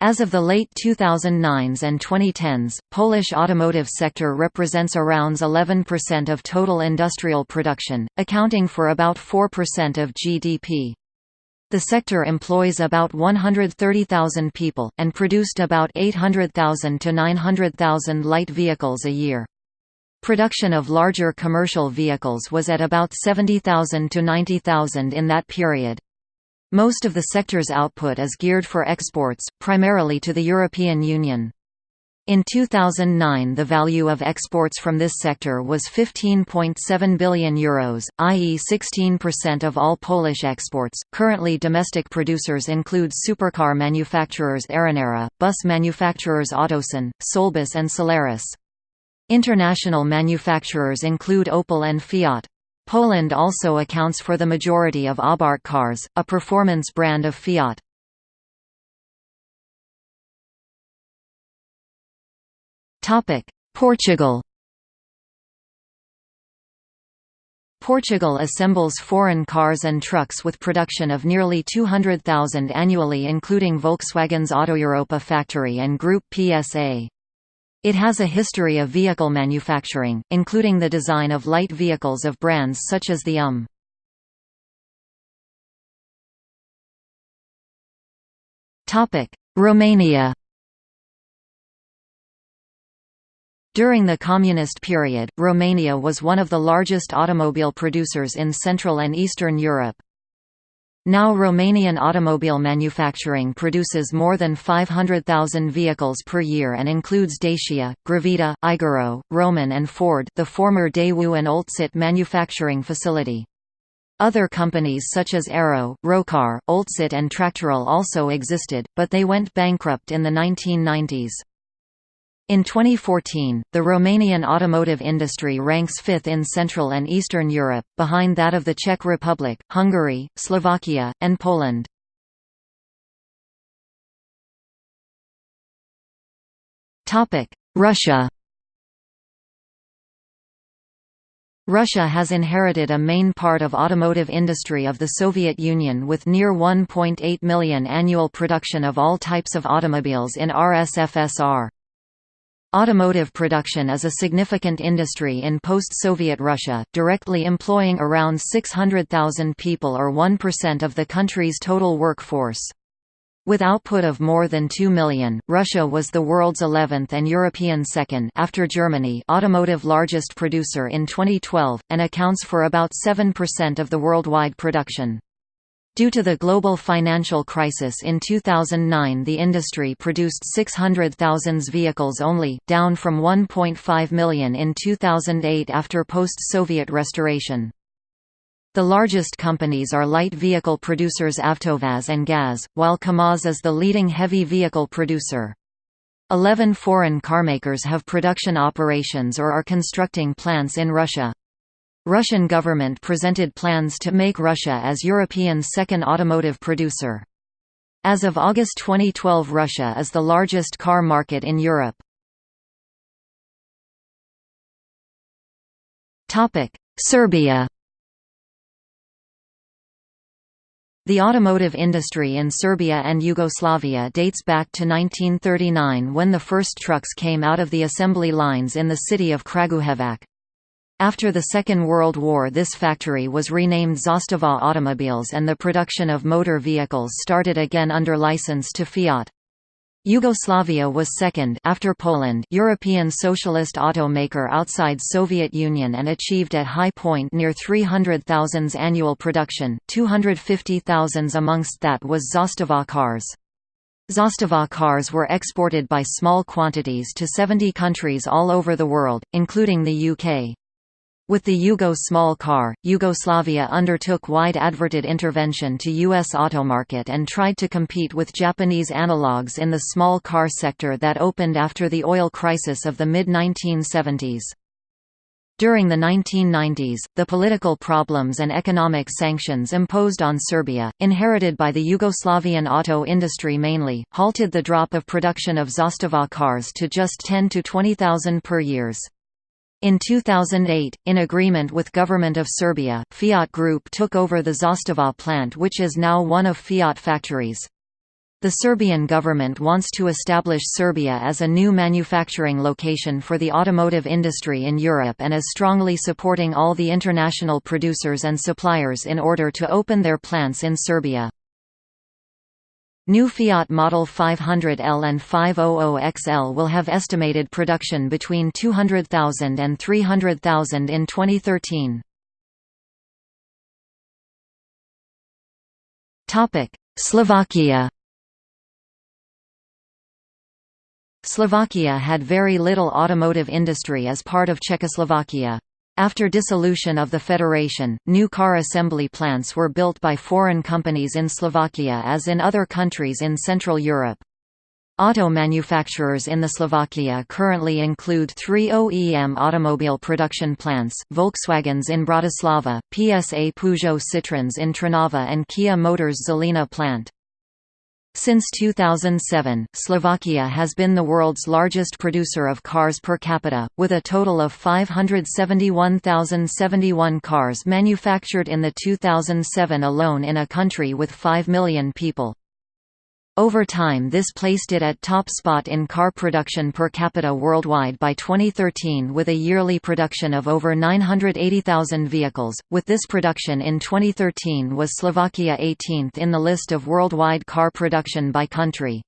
As of the late 2009s and 2010s, Polish automotive sector represents around 11% of total industrial production, accounting for about 4% of GDP. The sector employs about 130,000 people, and produced about 800,000 to 900,000 light vehicles a year. Production of larger commercial vehicles was at about 70,000 to 90,000 in that period. Most of the sector's output is geared for exports, primarily to the European Union. In 2009 the value of exports from this sector was €15.7 billion, Euros, i.e. 16% of all Polish exports. Currently domestic producers include supercar manufacturers Arrinera, bus manufacturers Autosan, Solbus and Solaris. International manufacturers include Opel and Fiat. Poland also accounts for the majority of Abarth cars, a performance brand of Fiat. Portugal Portugal assembles foreign cars and trucks with production of nearly 200,000 annually including Volkswagen's Autoeuropa factory and Group PSA. It has a history of vehicle manufacturing, including the design of light vehicles of brands such as the UM. Romania During the Communist period, Romania was one of the largest automobile producers in Central and Eastern Europe. Now Romanian automobile manufacturing produces more than 500,000 vehicles per year and includes Dacia, Gravita, Igoro, Roman and Ford the former Daewoo and Oltcit manufacturing facility. Other companies such as Aero, Rocar, Oltcit and Tractorel also existed, but they went bankrupt in the 1990s. In 2014, the Romanian automotive industry ranks fifth in Central and Eastern Europe, behind that of the Czech Republic, Hungary, Slovakia, and Poland. Russia Russia has inherited a main part of automotive industry of the Soviet Union with near 1.8 million annual production of all types of automobiles in RSFSR. Automotive production is a significant industry in post-Soviet Russia, directly employing around 600,000 people or 1% of the country's total workforce. With output of more than 2 million, Russia was the world's 11th and European second after Germany automotive largest producer in 2012, and accounts for about 7% of the worldwide production. Due to the global financial crisis in 2009 the industry produced 600,000 vehicles only, down from 1.5 million in 2008 after post-Soviet restoration. The largest companies are light vehicle producers Avtovaz and GAZ, while KAMAZ is the leading heavy vehicle producer. Eleven foreign carmakers have production operations or are constructing plants in Russia. Russian government presented plans to make Russia as European's second automotive producer. As of August 2012 Russia is the largest car market in Europe. Serbia The automotive industry in Serbia and Yugoslavia dates back to 1939 when the first trucks came out of the assembly lines in the city of Kragujevac. After the Second World War this factory was renamed Zastava Automobiles and the production of motor vehicles started again under license to Fiat. Yugoslavia was second after Poland European socialist automaker outside Soviet Union and achieved at high point near 300,000 annual production, 250,000 amongst that was Zastava cars. Zastava cars were exported by small quantities to 70 countries all over the world, including the UK. With the Yugo small car, Yugoslavia undertook wide adverted intervention to U.S. automarket and tried to compete with Japanese analogues in the small car sector that opened after the oil crisis of the mid-1970s. During the 1990s, the political problems and economic sanctions imposed on Serbia, inherited by the Yugoslavian auto industry mainly, halted the drop of production of Zastava cars to just 10 to 20,000 per years. In 2008, in agreement with Government of Serbia, Fiat Group took over the Zastava plant which is now one of Fiat factories. The Serbian government wants to establish Serbia as a new manufacturing location for the automotive industry in Europe and is strongly supporting all the international producers and suppliers in order to open their plants in Serbia. New Fiat Model 500L and 500XL will have estimated production between 200,000 and 300,000 in 2013. Slovakia Slovakia had very little automotive industry as part of Czechoslovakia. After dissolution of the federation, new car assembly plants were built by foreign companies in Slovakia as in other countries in Central Europe. Auto manufacturers in the Slovakia currently include three OEM automobile production plants, Volkswagens in Bratislava, PSA Peugeot Citroëns in Trnava and Kia Motors Žilina plant. Since 2007, Slovakia has been the world's largest producer of cars per capita, with a total of 571,071 cars manufactured in the 2007 alone in a country with 5 million people. Over time this placed it at top spot in car production per capita worldwide by 2013 with a yearly production of over 980,000 vehicles. With this production in 2013 was Slovakia 18th in the list of worldwide car production by country.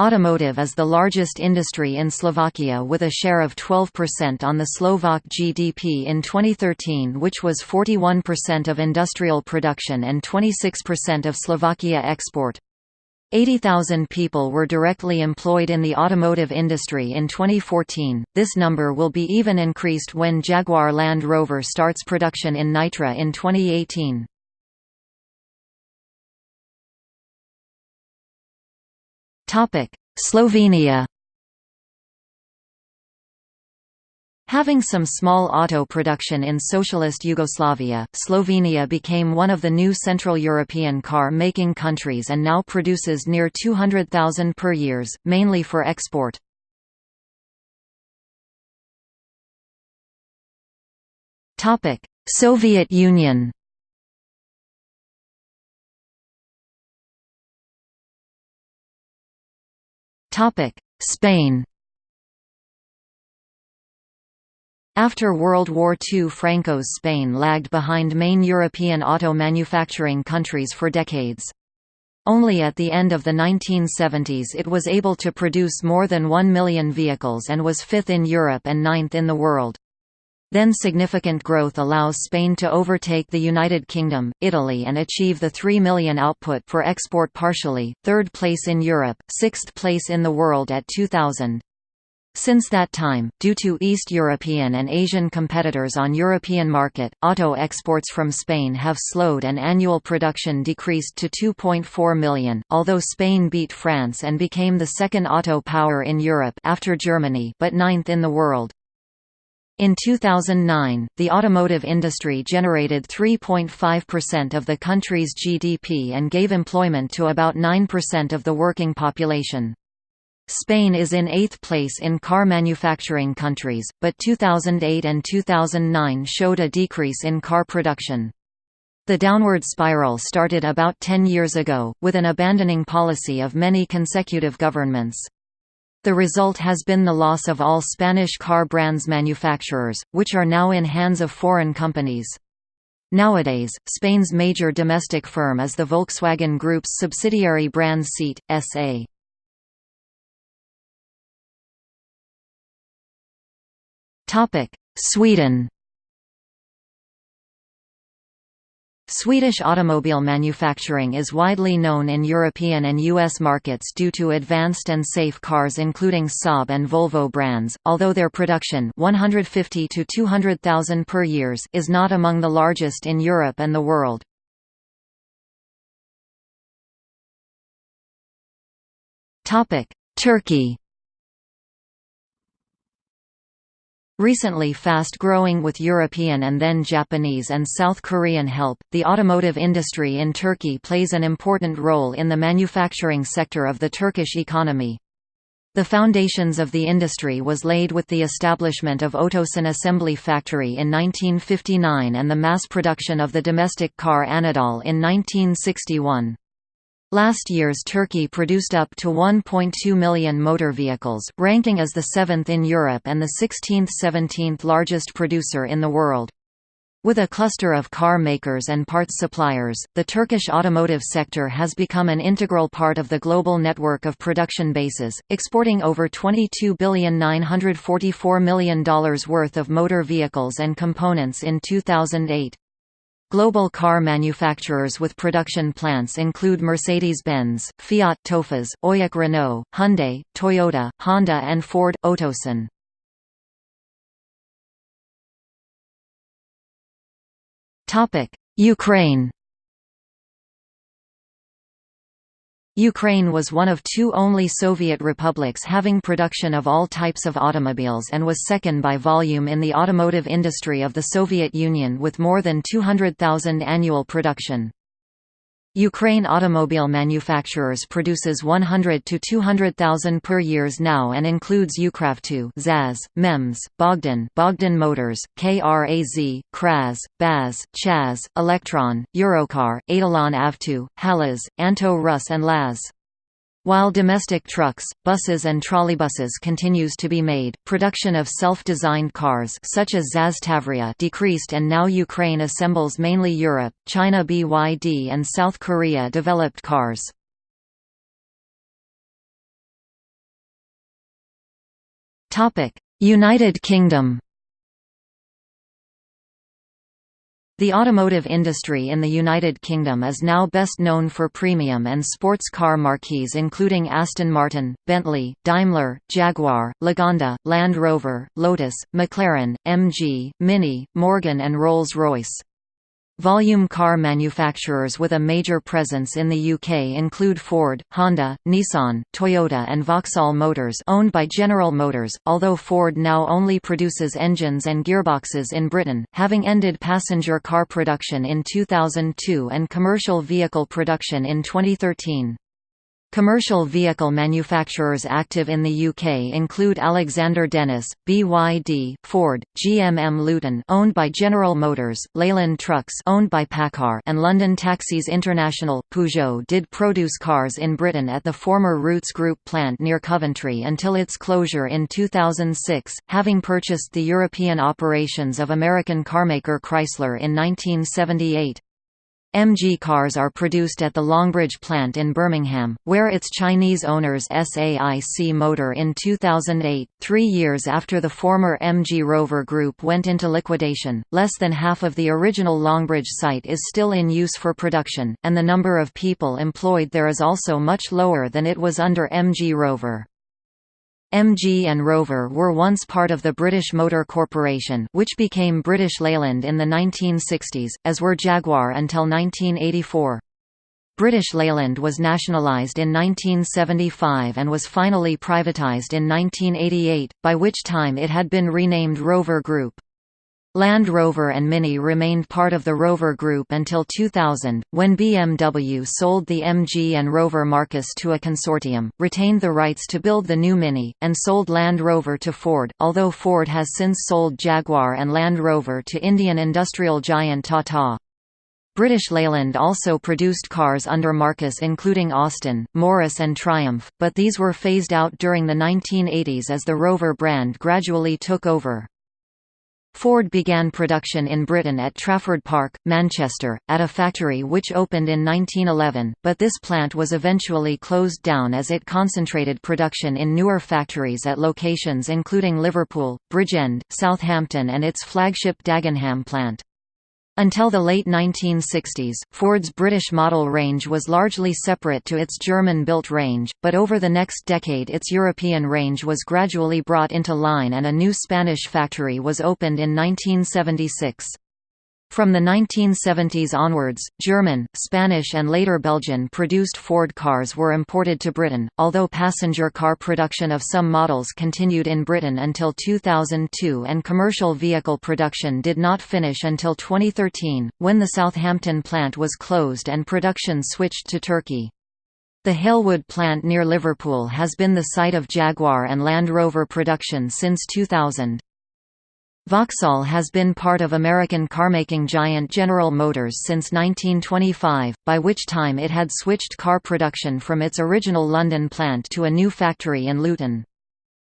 Automotive is the largest industry in Slovakia with a share of 12% on the Slovak GDP in 2013 which was 41% of industrial production and 26% of Slovakia export. 80,000 people were directly employed in the automotive industry in 2014. This number will be even increased when Jaguar Land Rover starts production in Nitra in 2018. Topic: Slovenia Having some small auto production in socialist Yugoslavia, Slovenia became one of the new Central European car-making countries and now produces near 200,000 per years, mainly for export. Soviet Union Spain After World War II Franco's Spain lagged behind main European auto manufacturing countries for decades. Only at the end of the 1970s it was able to produce more than 1 million vehicles and was fifth in Europe and ninth in the world. Then significant growth allows Spain to overtake the United Kingdom, Italy and achieve the 3 million output for export partially, third place in Europe, sixth place in the world at 2000. Since that time, due to East European and Asian competitors on European market, auto exports from Spain have slowed and annual production decreased to 2.4 million, although Spain beat France and became the second auto power in Europe after Germany but ninth in the world. In 2009, the automotive industry generated 3.5% of the country's GDP and gave employment to about 9% of the working population. Spain is in eighth place in car manufacturing countries, but 2008 and 2009 showed a decrease in car production. The downward spiral started about 10 years ago, with an abandoning policy of many consecutive governments. The result has been the loss of all Spanish car brands manufacturers, which are now in hands of foreign companies. Nowadays, Spain's major domestic firm is the Volkswagen Group's subsidiary brand Seat, S.A. Sweden Swedish automobile manufacturing is widely known in European and US markets due to advanced and safe cars including Saab and Volvo brands, although their production 150 to 200,000 per years is not among the largest in Europe and the world. Turkey Recently fast-growing with European and then Japanese and South Korean help, the automotive industry in Turkey plays an important role in the manufacturing sector of the Turkish economy. The foundations of the industry was laid with the establishment of Otosan Assembly Factory in 1959 and the mass production of the domestic car Anadol in 1961. Last year's Turkey produced up to 1.2 million motor vehicles, ranking as the seventh in Europe and the 16th–17th largest producer in the world. With a cluster of car makers and parts suppliers, the Turkish automotive sector has become an integral part of the global network of production bases, exporting over $22,944 million worth of motor vehicles and components in 2008. Global car manufacturers with production plants include Mercedes-Benz, Fiat Tofaş, Oyak Renault, Hyundai, Toyota, Honda and Ford – Otosan. Ukraine Ukraine was one of two only Soviet republics having production of all types of automobiles and was second by volume in the automotive industry of the Soviet Union with more than 200,000 annual production. Ukraine automobile manufacturers produces 100 to 200,000 per years now and includes Ukravto, ZAZ, MEMS, Bogdan, Bogdan Motors, KRAZ, KRAZ, BAZ, CHAZ, Electron, Eurocar, Etalon Avto, Halas, Anto Rus and Laz. While domestic trucks, buses and trolleybuses continues to be made, production of self-designed cars such as ZAZ Tavria decreased and now Ukraine assembles mainly Europe, China BYD and South Korea developed cars. United Kingdom The automotive industry in the United Kingdom is now best known for premium and sports car marques including Aston Martin, Bentley, Daimler, Jaguar, Lagonda, Land Rover, Lotus, McLaren, MG, Mini, Morgan and Rolls-Royce. Volume car manufacturers with a major presence in the UK include Ford, Honda, Nissan, Toyota and Vauxhall Motors owned by General Motors, although Ford now only produces engines and gearboxes in Britain, having ended passenger car production in 2002 and commercial vehicle production in 2013. Commercial vehicle manufacturers active in the UK include Alexander Dennis, BYD, Ford, GMM Luton owned by General Motors, Leyland Trucks owned by PACCAR and London Taxis International. Peugeot did produce cars in Britain at the former Rootes Group plant near Coventry until its closure in 2006, having purchased the European operations of American carmaker Chrysler in 1978. MG cars are produced at the Longbridge plant in Birmingham, where its Chinese owners SAIC Motor in 2008, three years after the former MG Rover Group went into liquidation. Less than half of the original Longbridge site is still in use for production, and the number of people employed there is also much lower than it was under MG Rover. MG and Rover were once part of the British Motor Corporation which became British Leyland in the 1960s, as were Jaguar until 1984. British Leyland was nationalised in 1975 and was finally privatised in 1988, by which time it had been renamed Rover Group. Land Rover and Mini remained part of the Rover Group until 2000, when BMW sold the MG and Rover marques to a consortium, retained the rights to build the new Mini, and sold Land Rover to Ford, although Ford has since sold Jaguar and Land Rover to Indian industrial giant Tata. British Leyland also produced cars under marques including Austin, Morris and Triumph, but these were phased out during the 1980s as the Rover brand gradually took over. Ford began production in Britain at Trafford Park, Manchester, at a factory which opened in 1911, but this plant was eventually closed down as it concentrated production in newer factories at locations including Liverpool, Bridgend, Southampton and its flagship Dagenham plant. Until the late 1960s, Ford's British model range was largely separate to its German-built range, but over the next decade its European range was gradually brought into line and a new Spanish factory was opened in 1976. From the 1970s onwards, German, Spanish and later Belgian-produced Ford cars were imported to Britain, although passenger car production of some models continued in Britain until 2002 and commercial vehicle production did not finish until 2013, when the Southampton plant was closed and production switched to Turkey. The Halewood plant near Liverpool has been the site of Jaguar and Land Rover production since 2000. Vauxhall has been part of American carmaking giant General Motors since 1925, by which time it had switched car production from its original London plant to a new factory in Luton.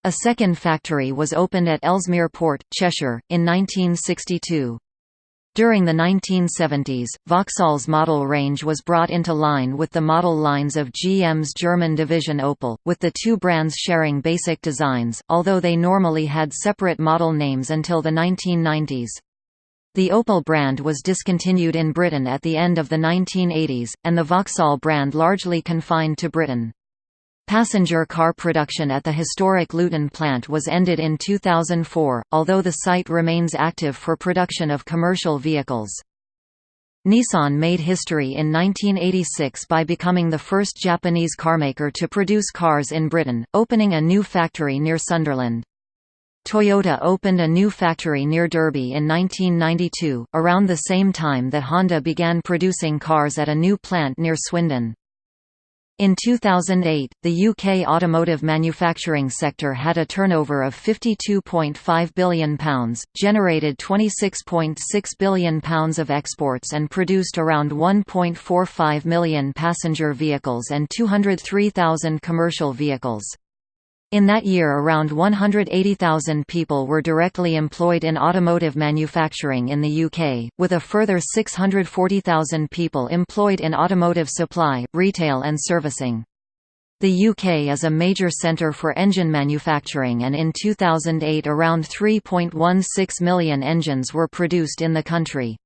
A second factory was opened at Ellesmere Port, Cheshire, in 1962. During the 1970s, Vauxhall's model range was brought into line with the model lines of GM's German division Opel, with the two brands sharing basic designs, although they normally had separate model names until the 1990s. The Opel brand was discontinued in Britain at the end of the 1980s, and the Vauxhall brand largely confined to Britain. Passenger car production at the historic Luton plant was ended in 2004, although the site remains active for production of commercial vehicles. Nissan made history in 1986 by becoming the first Japanese carmaker to produce cars in Britain, opening a new factory near Sunderland. Toyota opened a new factory near Derby in 1992, around the same time that Honda began producing cars at a new plant near Swindon. In 2008, the UK automotive manufacturing sector had a turnover of £52.5 billion, generated £26.6 billion of exports and produced around 1.45 million passenger vehicles and 203,000 commercial vehicles. In that year around 180,000 people were directly employed in automotive manufacturing in the UK, with a further 640,000 people employed in automotive supply, retail and servicing. The UK is a major centre for engine manufacturing and in 2008 around 3.16 million engines were produced in the country.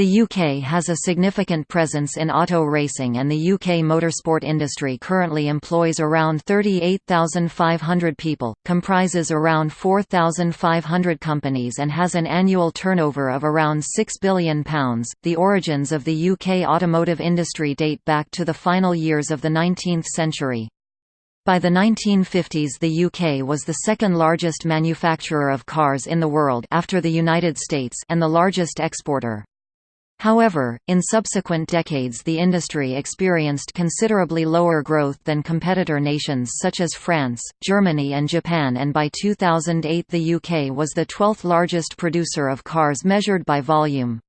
The UK has a significant presence in auto racing and the UK motorsport industry currently employs around 38,500 people, comprises around 4,500 companies and has an annual turnover of around £6 billion. The origins of the UK automotive industry date back to the final years of the 19th century. By the 1950s the UK was the second largest manufacturer of cars in the world after the United States and the largest exporter. However, in subsequent decades the industry experienced considerably lower growth than competitor nations such as France, Germany and Japan and by 2008 the UK was the 12th largest producer of cars measured by volume.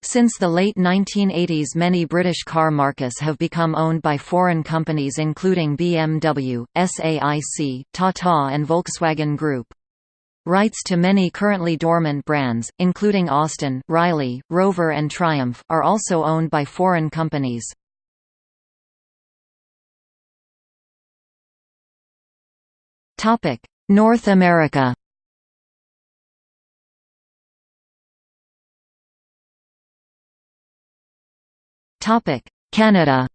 Since the late 1980s many British car marques have become owned by foreign companies including BMW, SAIC, Tata and Volkswagen Group. Rights to many currently dormant brands, including Austin, Riley, Rover and Triumph, are also owned by foreign companies. North America Canada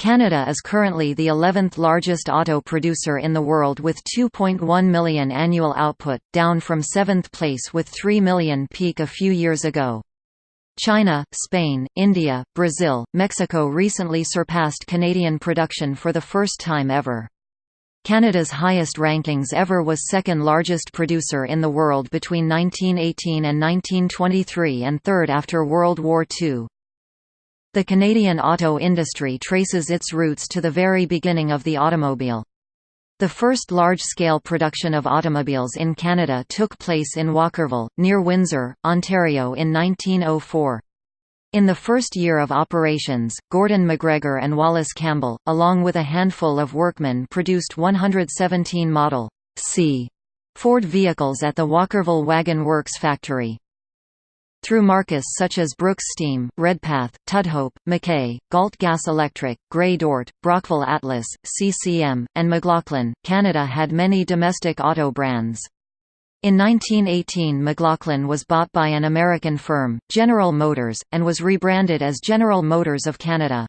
Canada is currently the 11th largest auto producer in the world with 2.1 million annual output, down from 7th place with 3 million peak a few years ago. China, Spain, India, Brazil, Mexico recently surpassed Canadian production for the first time ever. Canada's highest rankings ever was second largest producer in the world between 1918 and 1923 and third after World War II. The Canadian auto industry traces its roots to the very beginning of the automobile. The first large-scale production of automobiles in Canada took place in Walkerville, near Windsor, Ontario in 1904. In the first year of operations, Gordon MacGregor and Wallace Campbell, along with a handful of workmen produced 117 Model C Ford vehicles at the Walkerville Wagon Works factory. Through marques such as Brooks Steam, Redpath, Tudhope, McKay, Galt Gas Electric, Grey Dort, Brockville Atlas, CCM, and McLaughlin, Canada had many domestic auto brands. In 1918 McLaughlin was bought by an American firm, General Motors, and was rebranded as General Motors of Canada.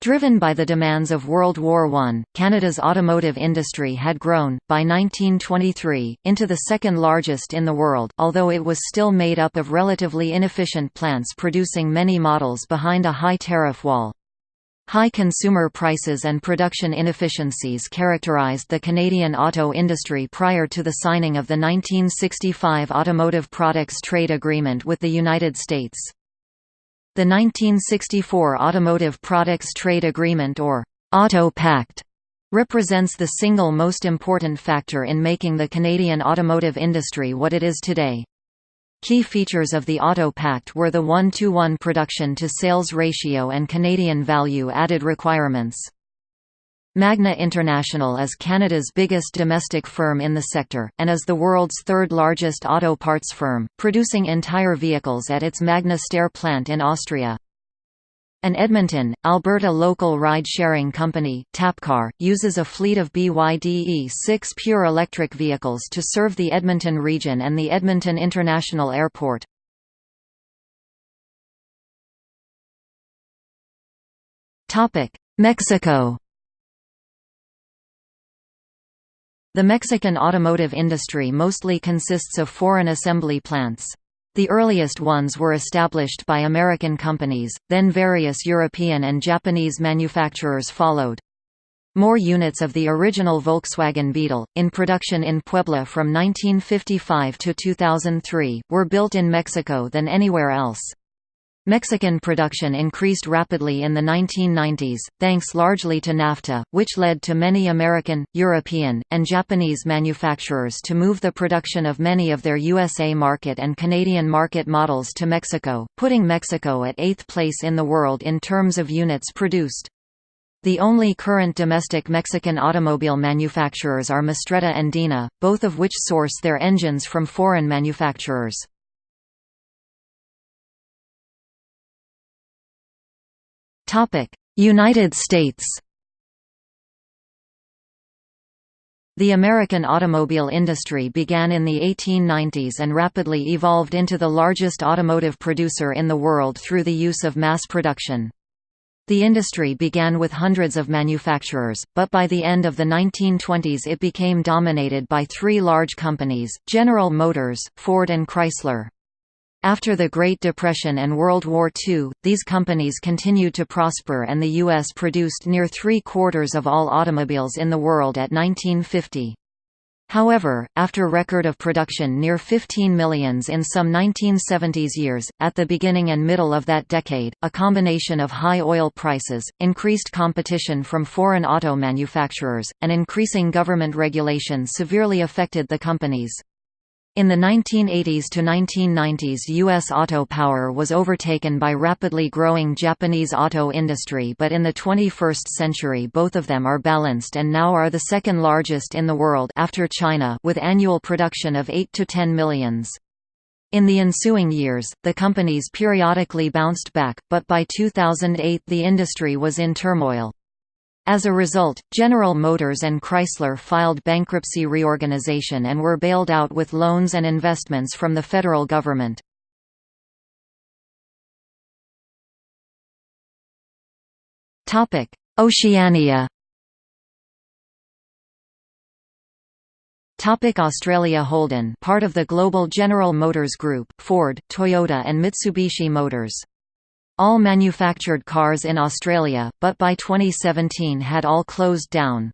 Driven by the demands of World War I, Canada's automotive industry had grown, by 1923, into the second largest in the world, although it was still made up of relatively inefficient plants producing many models behind a high tariff wall. High consumer prices and production inefficiencies characterized the Canadian auto industry prior to the signing of the 1965 Automotive Products Trade Agreement with the United States. The 1964 Automotive Products Trade Agreement or Auto Pact represents the single most important factor in making the Canadian automotive industry what it is today. Key features of the Auto Pact were the one-to-one production to sales ratio and Canadian value-added requirements. Magna International is Canada's biggest domestic firm in the sector, and is the world's third largest auto parts firm, producing entire vehicles at its Magna Steyr plant in Austria. An Edmonton, Alberta local ride-sharing company, TappCar, uses a fleet of BYD E6 pure electric vehicles to serve the Edmonton region and the Edmonton International Airport. Mexico The Mexican automotive industry mostly consists of foreign assembly plants. The earliest ones were established by American companies, then various European and Japanese manufacturers followed. More units of the original Volkswagen Beetle, in production in Puebla from 1955 to 2003, were built in Mexico than anywhere else. Mexican production increased rapidly in the 1990s, thanks largely to NAFTA, which led to many American, European, and Japanese manufacturers to move the production of many of their USA market and Canadian market models to Mexico, putting Mexico at eighth place in the world in terms of units produced. The only current domestic Mexican automobile manufacturers are Mastretta and Dina, both of which source their engines from foreign manufacturers. United States The American automobile industry began in the 1890s and rapidly evolved into the largest automotive producer in the world through the use of mass production. The industry began with hundreds of manufacturers, but by the end of the 1920s it became dominated by three large companies, General Motors, Ford and Chrysler. After the Great Depression and World War II, these companies continued to prosper and the U.S. produced near three-quarters of all automobiles in the world at 1950. However, after record of production near 15 millions in some 1970s years, at the beginning and middle of that decade, a combination of high oil prices, increased competition from foreign auto manufacturers, and increasing government regulation severely affected the companies. In the 1980s to 1990s U.S. auto power was overtaken by rapidly growing Japanese auto industry but in the 21st century both of them are balanced and now are the second largest in the world after China with annual production of 8 to 10 millions. In the ensuing years, the companies periodically bounced back, but by 2008 the industry was in turmoil. As a result, General Motors and Chrysler filed bankruptcy reorganization and were bailed out with loans and investments from the federal government. Oceania Topic Australia Holden part of the global General Motors Group Ford, Toyota and Mitsubishi Motors all manufactured cars in Australia, but by 2017 had all closed down.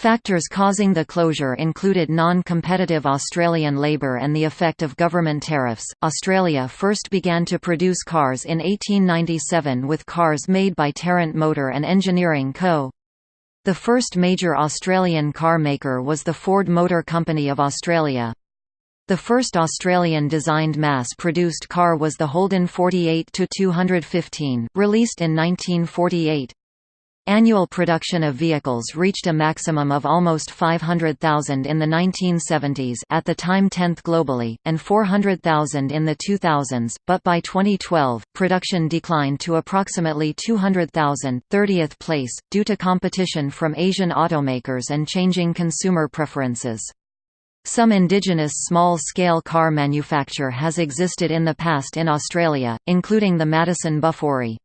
Factors causing the closure included non-competitive Australian labour and the effect of government tariffs. Australia first began to produce cars in 1897 with cars made by Tarrant Motor and Engineering Co. The first major Australian car maker was the Ford Motor Company of Australia. The first Australian-designed mass-produced car was the Holden 48-215, released in 1948. Annual production of vehicles reached a maximum of almost 500,000 in the 1970s at the time 10th globally, and 400,000 in the 2000s, but by 2012, production declined to approximately 200,000 30th place, due to competition from Asian automakers and changing consumer preferences. Some indigenous small-scale car manufacture has existed in the past in Australia, including the Madison Bufori.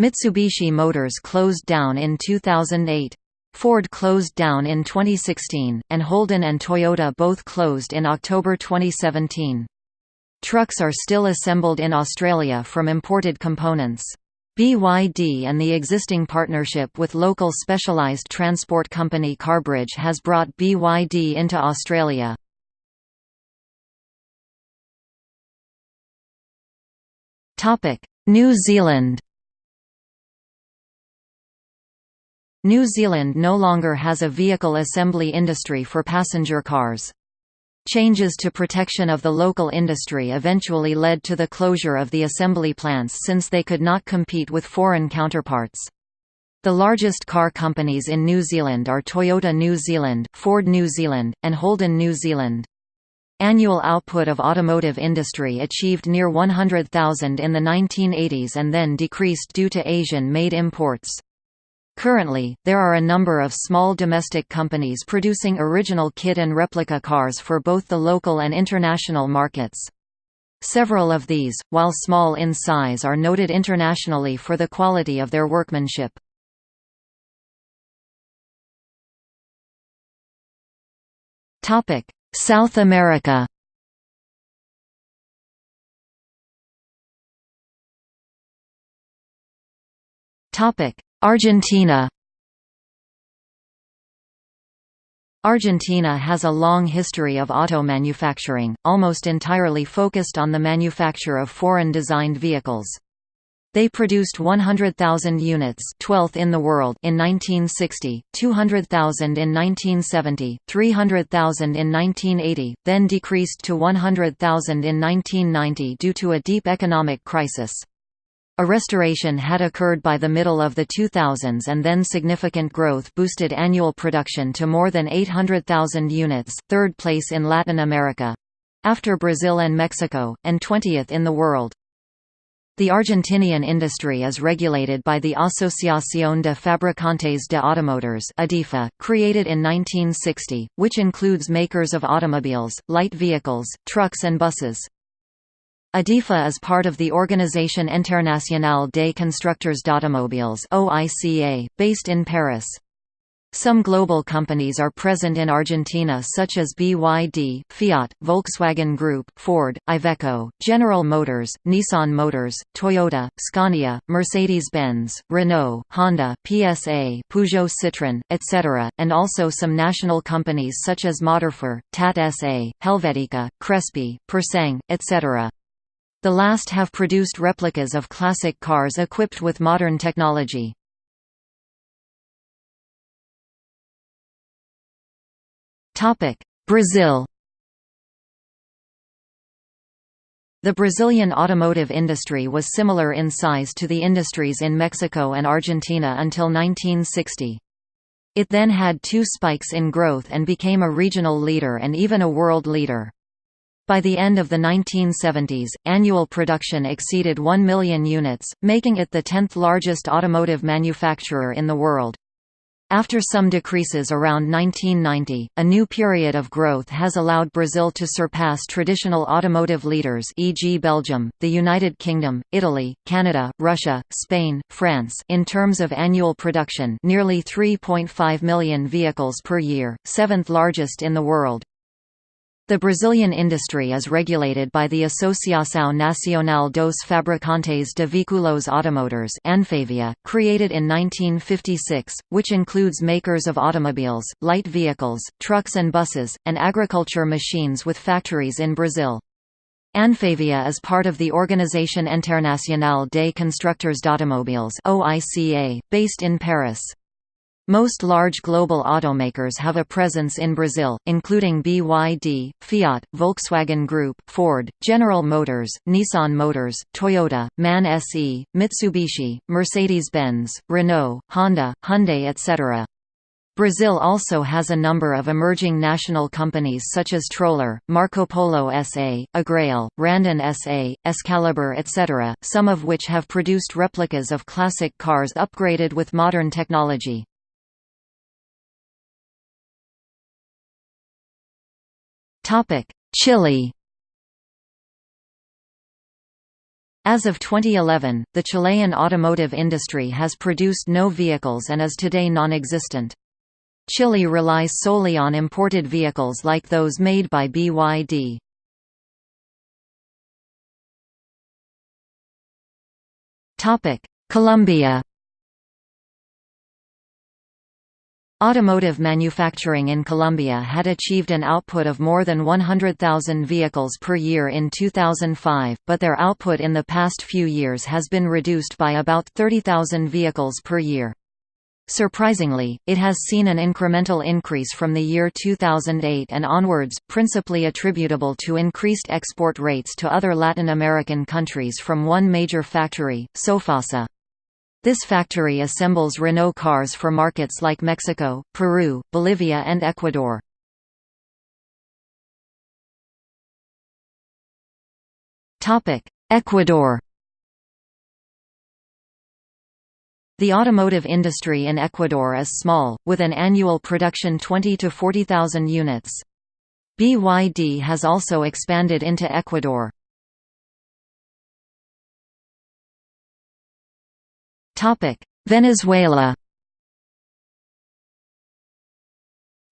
Mitsubishi Motors closed down in 2008. Ford closed down in 2016, and Holden and Toyota both closed in October 2017. Trucks are still assembled in Australia from imported components. BYD and the existing partnership with local specialised transport company Carbridge has brought BYD into Australia. New Zealand New Zealand no longer has a vehicle assembly industry for passenger cars. Changes to protection of the local industry eventually led to the closure of the assembly plants since they could not compete with foreign counterparts. The largest car companies in New Zealand are Toyota New Zealand, Ford New Zealand, and Holden New Zealand. Annual output of automotive industry achieved near 100,000 in the 1980s and then decreased due to Asian-made imports. Currently, there are a number of small domestic companies producing original kit and replica cars for both the local and international markets. Several of these, while small in size are noted internationally for the quality of their workmanship. South America Argentina Argentina has a long history of auto manufacturing, almost entirely focused on the manufacture of foreign-designed vehicles. They produced 100,000 units 12th in the world in 1960, 200,000 in 1970, 300,000 in 1980, then decreased to 100,000 in 1990 due to a deep economic crisis. A restoration had occurred by the middle of the 2000s and then significant growth boosted annual production to more than 800,000 units third place in Latin America—after Brazil and Mexico, and 20th in the world. The Argentinian industry is regulated by the Asociación de Fabricantes de Automotores ADEFA, created in 1960, which includes makers of automobiles, light vehicles, trucks and buses. ADEFA is part of the Organisation Internationale des Constructeurs d'Automobiles (OICA), based in Paris. Some global companies are present in Argentina such as BYD, Fiat, Volkswagen Group, Ford, Iveco, General Motors, Nissan Motors, Toyota, Scania, Mercedes-Benz, Renault, Honda, PSA, Peugeot Citroën, etc., and also some national companies such as Motorfer, TAT SA, Helvetica, Crespi, Pur Sang, etc. The last have produced replicas of classic cars equipped with modern technology. Brazil The Brazilian automotive industry was similar in size to the industries in Mexico and Argentina until 1960. It then had two spikes in growth and became a regional leader and even a world leader. By the end of the 1970s, annual production exceeded 1 million units, making it the 10th largest automotive manufacturer in the world. After some decreases around 1990, a new period of growth has allowed Brazil to surpass traditional automotive leaders e.g. Belgium, the United Kingdom, Italy, Canada, Russia, Spain, France in terms of annual production nearly 3.5 million vehicles per year, seventh largest in the world. The Brazilian industry is regulated by the Associação Nacional dos Fabricantes de Veículos Automotores ANFAVEA, created in 1956, which includes makers of automobiles, light vehicles, trucks and buses, and agriculture machines with factories in Brazil. ANFAVEA is part of the Organisation Internationale des Constructeurs d'Automobiles based in Paris. Most large global automakers have a presence in Brazil, including BYD, Fiat, Volkswagen Group, Ford, General Motors, Nissan Motors, Toyota, MAN SE, Mitsubishi, Mercedes-Benz, Renault, Honda, Hyundai etc. Brazil also has a number of emerging national companies such as Troller, Marco Polo SA, Agrale, Randon SA, Excalibur etc., some of which have produced replicas of classic cars upgraded with modern technology. Chile As of 2011, the Chilean automotive industry has produced no vehicles and is today non-existent. Chile relies solely on imported vehicles like those made by BYD. Colombia Automotive manufacturing in Colombia had achieved an output of more than 100,000 vehicles per year in 2005, but their output in the past few years has been reduced by about 30,000 vehicles per year. Surprisingly, it has seen an incremental increase from the year 2008 and onwards, principally attributable to increased export rates to other Latin American countries from one major factory, Sofasa. This factory assembles Renault cars for markets like Mexico, Peru, Bolivia and Ecuador. Ecuador The automotive industry in Ecuador is small, with an annual production 20 to 40,000 units. BYD has also expanded into Ecuador. Venezuela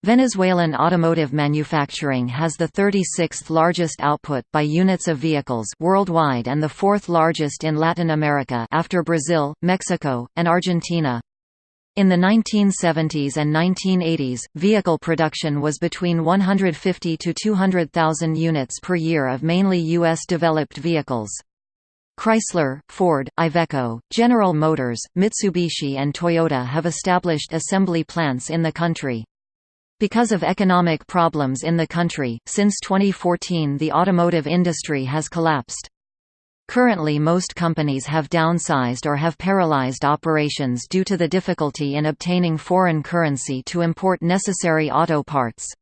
Venezuelan automotive manufacturing has the 36th largest output by units of vehicles worldwide and the fourth largest in Latin America after Brazil, Mexico, and Argentina. In the 1970s and 1980s, vehicle production was between 150 to 200,000 units per year of mainly U.S.-developed vehicles. Chrysler, Ford, Iveco, General Motors, Mitsubishi and Toyota have established assembly plants in the country. Because of economic problems in the country, since 2014 the automotive industry has collapsed. Currently most companies have downsized or have paralyzed operations due to the difficulty in obtaining foreign currency to import necessary auto parts.